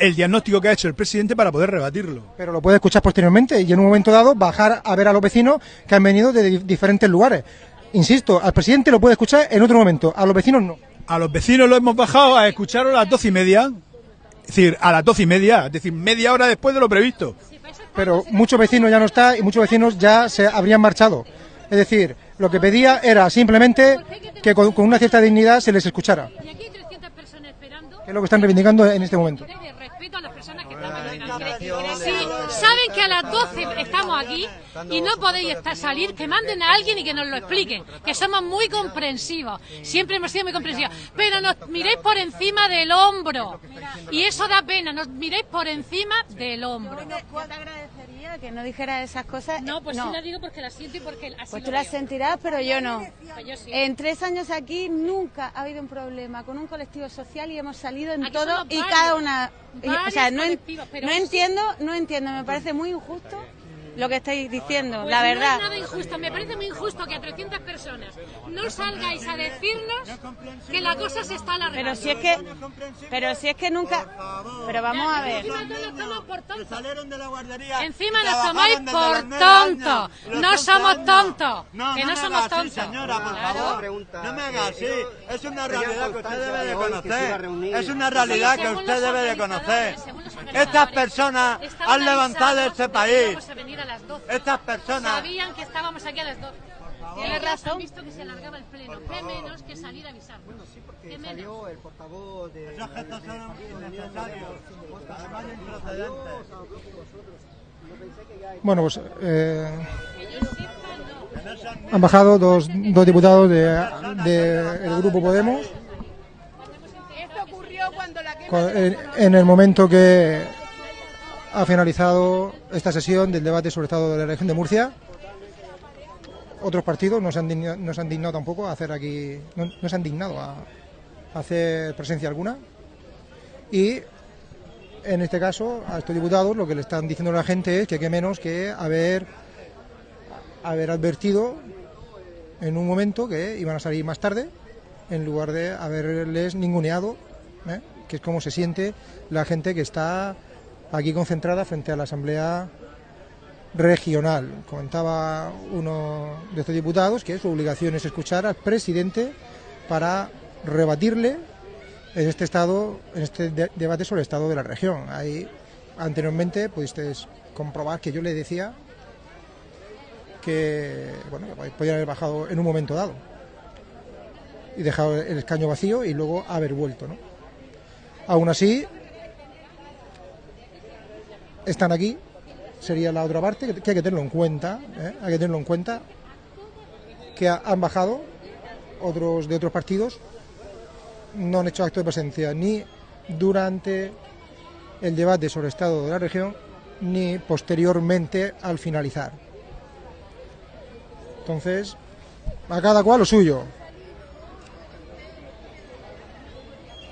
el diagnóstico que ha hecho el presidente para poder rebatirlo. Pero lo puede escuchar posteriormente y en un momento dado bajar a ver a los vecinos que han venido de di- diferentes lugares. Insisto, al presidente lo puede escuchar en otro momento, a los vecinos no. A los vecinos lo hemos bajado a escuchar a las doce y media. Es decir, a las doce y media, es decir, media hora después de lo previsto. Pero muchos vecinos ya no está y muchos vecinos ya se habrían marchado. Es decir, lo que pedía era simplemente que con, con una cierta dignidad se les escuchara. Y aquí hay 300 personas esperando. Que es lo que están reivindicando en este momento. Respeto a las personas que están esperando. Si saben que a las 12 estamos aquí y no podéis estar, salir, que manden a alguien y que nos lo expliquen. Que somos muy comprensivos. Siempre hemos sido muy comprensivos. Pero nos miréis por encima del hombro. Y eso da pena. Nos miréis por encima del hombro. Yo te agradecería que no dijera esas cosas. No, pues No. sí la digo porque la siento y porque así Pues lo tú las veo. sentirás, pero yo no. Pues yo sí. En tres años aquí nunca ha habido un problema con un colectivo social y hemos salido en Aquí todo y varios, cada una. y- o sea, no, en- no entiendo, no entiendo. Me parece muy injusto lo que estáis diciendo, Pues la No verdad. es nada injusto, me parece muy injusto que a 300 personas no salgáis a decirnos que la cosa se está alargando. Pero si es que, pero si es que nunca, pero vamos a ver. Encima nos tomáis por tontos. la. Encima nos tomáis por No 11 somos tontos. No, Que no no me somos tontos. señora, por Claro. favor. No me haga así. Es una realidad que usted debe de conocer. Es una realidad que usted debe de conocer. Estas personas han levantado este país. Las 12. Estas personas. Sabían que estábamos aquí a las 12. Tienes razón. Han visto que se alargaba el pleno. ¿Qué menos que salir a avisar? ¿Qué menos? Salió el portavoz de... Esos gestos son innecesarios. Además improcedentes. Bueno, pues eh, han bajado dos, dos diputados del de, el grupo Podemos Esto ocurrió cuando la en el momento que ha finalizado esta sesión del debate sobre el estado de la región de Murcia. Otros partidos no se han dignado, tampoco a hacer aquí, no, se han dignado a, a hacer presencia alguna. Y en este caso, a estos diputados lo que le están diciendo a la gente es que qué menos que haber, haber advertido en un momento que iban a salir más tarde, en lugar de haberles ninguneado, ¿eh? que es como se siente la gente que está aquí concentrada frente a la Asamblea Regional. Comentaba uno de estos diputados que su obligación es escuchar al presidente para rebatirle en este estado, en este de- debate sobre el estado de la región. Ahí anteriormente pudisteis comprobar que yo le decía que bueno, que podían haber bajado en un momento dado y dejado el escaño vacío y luego haber vuelto, ¿no? Aún así, están aquí, sería la otra parte, que, hay que tenerlo en cuenta, ¿eh? hay que tenerlo en cuenta, que ha- han bajado otros de otros partidos, no han hecho acto de presencia ni durante el debate sobre el estado de la región, ni posteriormente al finalizar. Entonces, a cada cual lo suyo.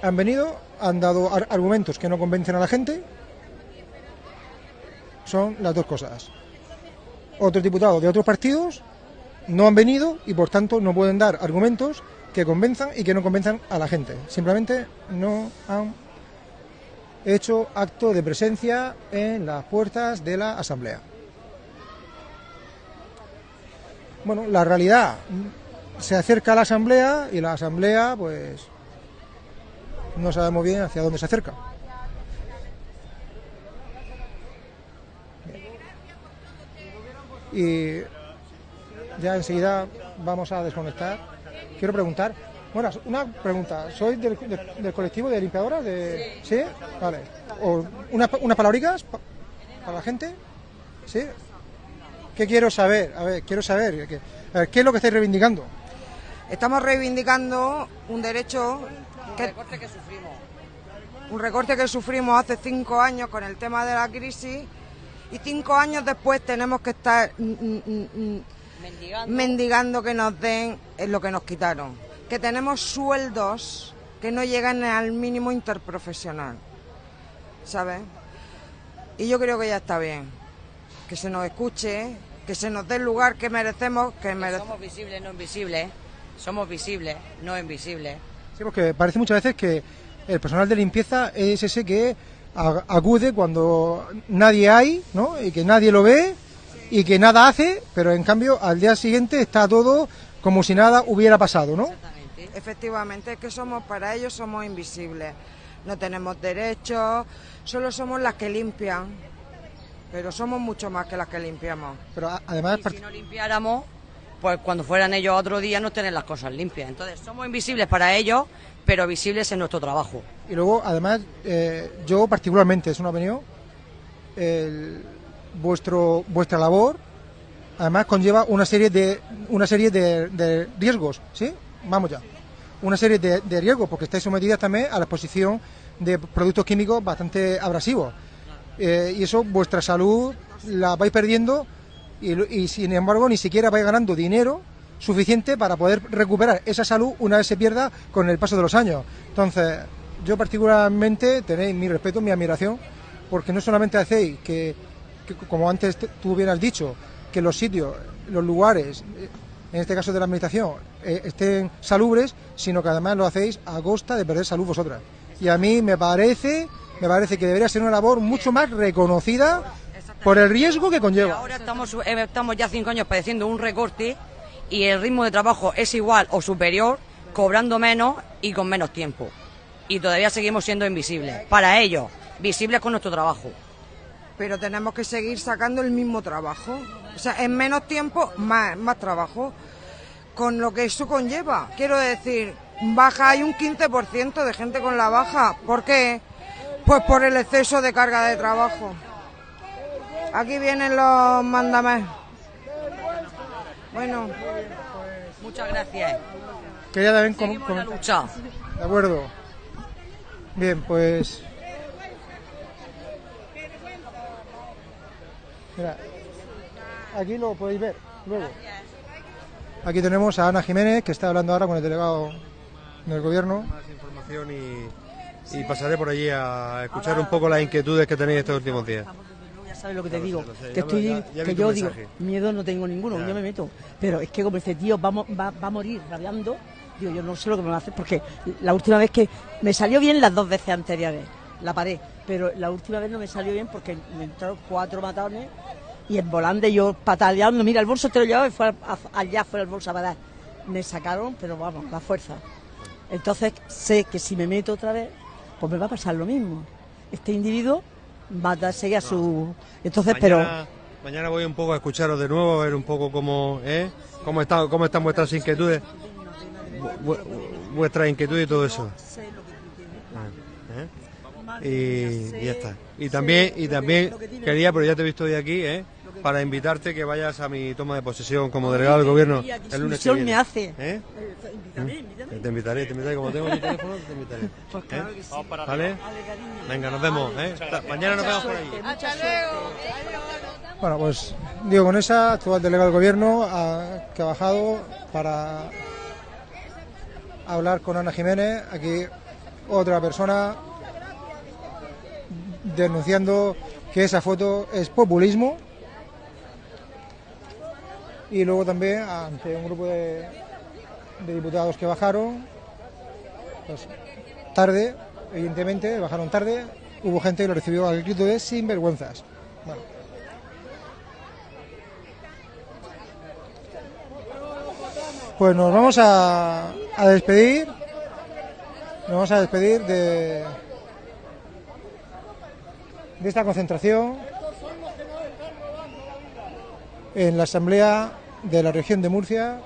Han venido, han dado ar- argumentos que no convencen a la gente. Son las dos cosas. Otros diputados de otros partidos no han venido y por tanto no pueden dar argumentos que convenzan y que no convenzan a la gente. Simplemente no han hecho acto de presencia en las puertas de la Asamblea. Bueno, la realidad se acerca a la Asamblea y la Asamblea, pues, no sabemos bien hacia dónde se acerca. Y ya enseguida vamos a desconectar. Quiero preguntar, bueno, una pregunta, ¿sois del, del- del colectivo de limpiadoras? De... ¿Sí? Vale. O una- unas palabricas pa- para la gente? ¿Sí? ¿Qué quiero saber? A ver, quiero saber, ¿qué, a ver, ¿qué es lo que estáis reivindicando? Estamos reivindicando un derecho que, un recorte que sufrimos hace cinco años con el tema de la crisis y cinco años después tenemos que estar mendigando. que nos den eh, lo que nos quitaron. Que tenemos sueldos que no llegan al mínimo interprofesional, ¿sabes? Y yo creo que ya está bien, que se nos escuche que se nos dé el lugar que merecemos, que merecemos. Somos visibles, no invisibles. Somos visibles, no invisibles. Sí, porque parece muchas veces que el personal de limpieza es ese que acude cuando nadie hay, ¿no? Y que nadie lo ve y que nada hace, pero en cambio al día siguiente está todo como si nada hubiera pasado, ¿no? Efectivamente, es que somos, para ellos somos invisibles. No tenemos derechos, solo somos las que limpian. Pero somos mucho más que las que limpiamos. Pero además... Si no limpiáramos, pues cuando fueran ellos otro día no tener las cosas limpias. Entonces, somos invisibles para ellos, pero visibles en nuestro trabajo. Y luego, además, eh, yo particularmente, es una opinión, vuestro, vuestra labor, además conlleva una serie de, una serie de, riesgos, ¿sí? Vamos ya. Una serie de, riesgos, porque estáis sometidas también a la exposición de productos químicos bastante abrasivos. Eh, y eso, vuestra salud la vais perdiendo y, y, sin embargo ni siquiera vais ganando dinero suficiente para poder recuperar esa salud una vez se pierda con el paso de los años. Entonces, yo particularmente tenéis mi respeto, mi admiración, porque no solamente hacéis que, como antes te- tú bien has dicho, que los sitios, los lugares, en este caso de la administración, eh, estén salubres, sino que además lo hacéis a costa de perder salud vosotras. Y a mí me parece, me parece que debería ser una labor mucho más reconocida por el riesgo que conlleva. Ahora estamos, eh, estamos ya cinco años padeciendo un recorte y el ritmo de trabajo es igual o superior, cobrando menos y con menos tiempo. Y todavía seguimos siendo invisibles. Para ellos, visibles con nuestro trabajo. Pero tenemos que seguir sacando el mismo trabajo. O sea, en menos tiempo, más, más trabajo. Con lo que eso conlleva. Quiero decir, baja, hay un 15% de gente con la baja. ¿Por qué? Pues por el exceso de carga de trabajo. Aquí vienen los mandamés. Bueno, Muchas gracias. Quería también com- Seguimos en la lucha. De acuerdo. Bien, pues. Mira, aquí lo podéis ver luego. Aquí tenemos a Ana Jiménez, que está hablando ahora con el delegado del gobierno. información y, y pasaré por allí a escuchar un poco las inquietudes que tenéis estos últimos días. Sabes lo que te digo, que estoy, que yo digo, miedo no tengo ninguno, yo me meto, pero es que como este tío va, va, va a morir rabiando, digo, yo no sé lo que me va a hacer, porque la última vez que me salió bien las dos veces anteriores, la paré, pero la última vez no me salió bien porque me entraron cuatro matones y en volante yo pataleando, mira, el bolso te lo llevaba y fue allá fuera el bolso a parar. Me sacaron, pero vamos, la fuerza. Entonces sé que si me meto otra vez, pues me va a pasar lo mismo. Este individuo va a seguir a su... Entonces, pero... Mañana, voy un poco a escucharos de nuevo, a ver un poco cómo, ¿eh? cómo, están, cómo están vuestras inquietudes, vu- vu- vuestras inquietudes y todo eso. Ah, ¿eh? Y, y ya está. Y también, y también quería, pero ya te he visto hoy aquí, ¿eh? Para invitarte que vayas a mi toma de posesión como delegado del gobierno el lunes que ilusión viene. me hace. ¿Eh? Invítame, invítame. Te invitaré, te invitaré. Como tengo mi teléfono, te invitaré. Pues claro ¿Eh? que sí. ¿Vale? Venga, nos vemos. ¿eh? Mañana nos vemos por allí. Mucha suerte. Bueno, pues digo, con esa, actual delegado del gobierno ha- que ha bajado para hablar con Ana Jiménez. Aquí otra persona denunciando que esa foto es populismo. Y luego también ante un grupo de, diputados que bajaron, pues tarde, evidentemente, bajaron tarde, hubo gente que lo recibió al grito de sinvergüenzas. Bueno. Pues nos vamos a, a despedir. Nos vamos a despedir de, de esta concentración en la Asamblea de la región de Murcia,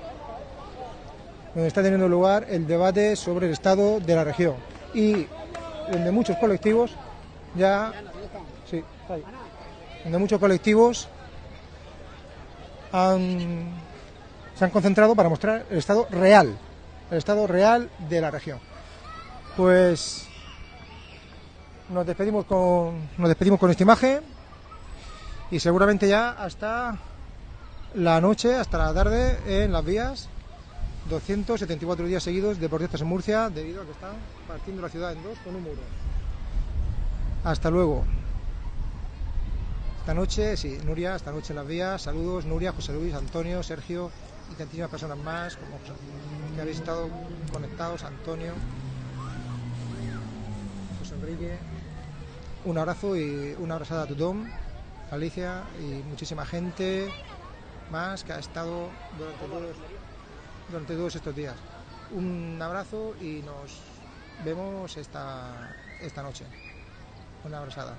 donde está teniendo lugar el debate sobre el estado de la región y donde muchos colectivos ya sí, donde muchos colectivos se han concentrado para mostrar el estado real, el estado real de la región. Pues nos despedimos con nos despedimos con esta imagen y seguramente ya hasta la noche, hasta la tarde en las vías 274 días seguidos de protestas en Murcia debido a que están partiendo la ciudad en dos con un muro. Hasta luego. Esta noche, sí, Nuria, esta noche en las vías. Saludos, Nuria, José Luis, Antonio, Sergio y tantísimas personas más como José- que habéis estado conectados, Antonio, José Enrique. Un abrazo y una abrazada a Tutón, Alicia y muchísima gente más que ha estado durante todos, durante todos estos días. Un abrazo y nos vemos esta, esta noche. Una abrazada.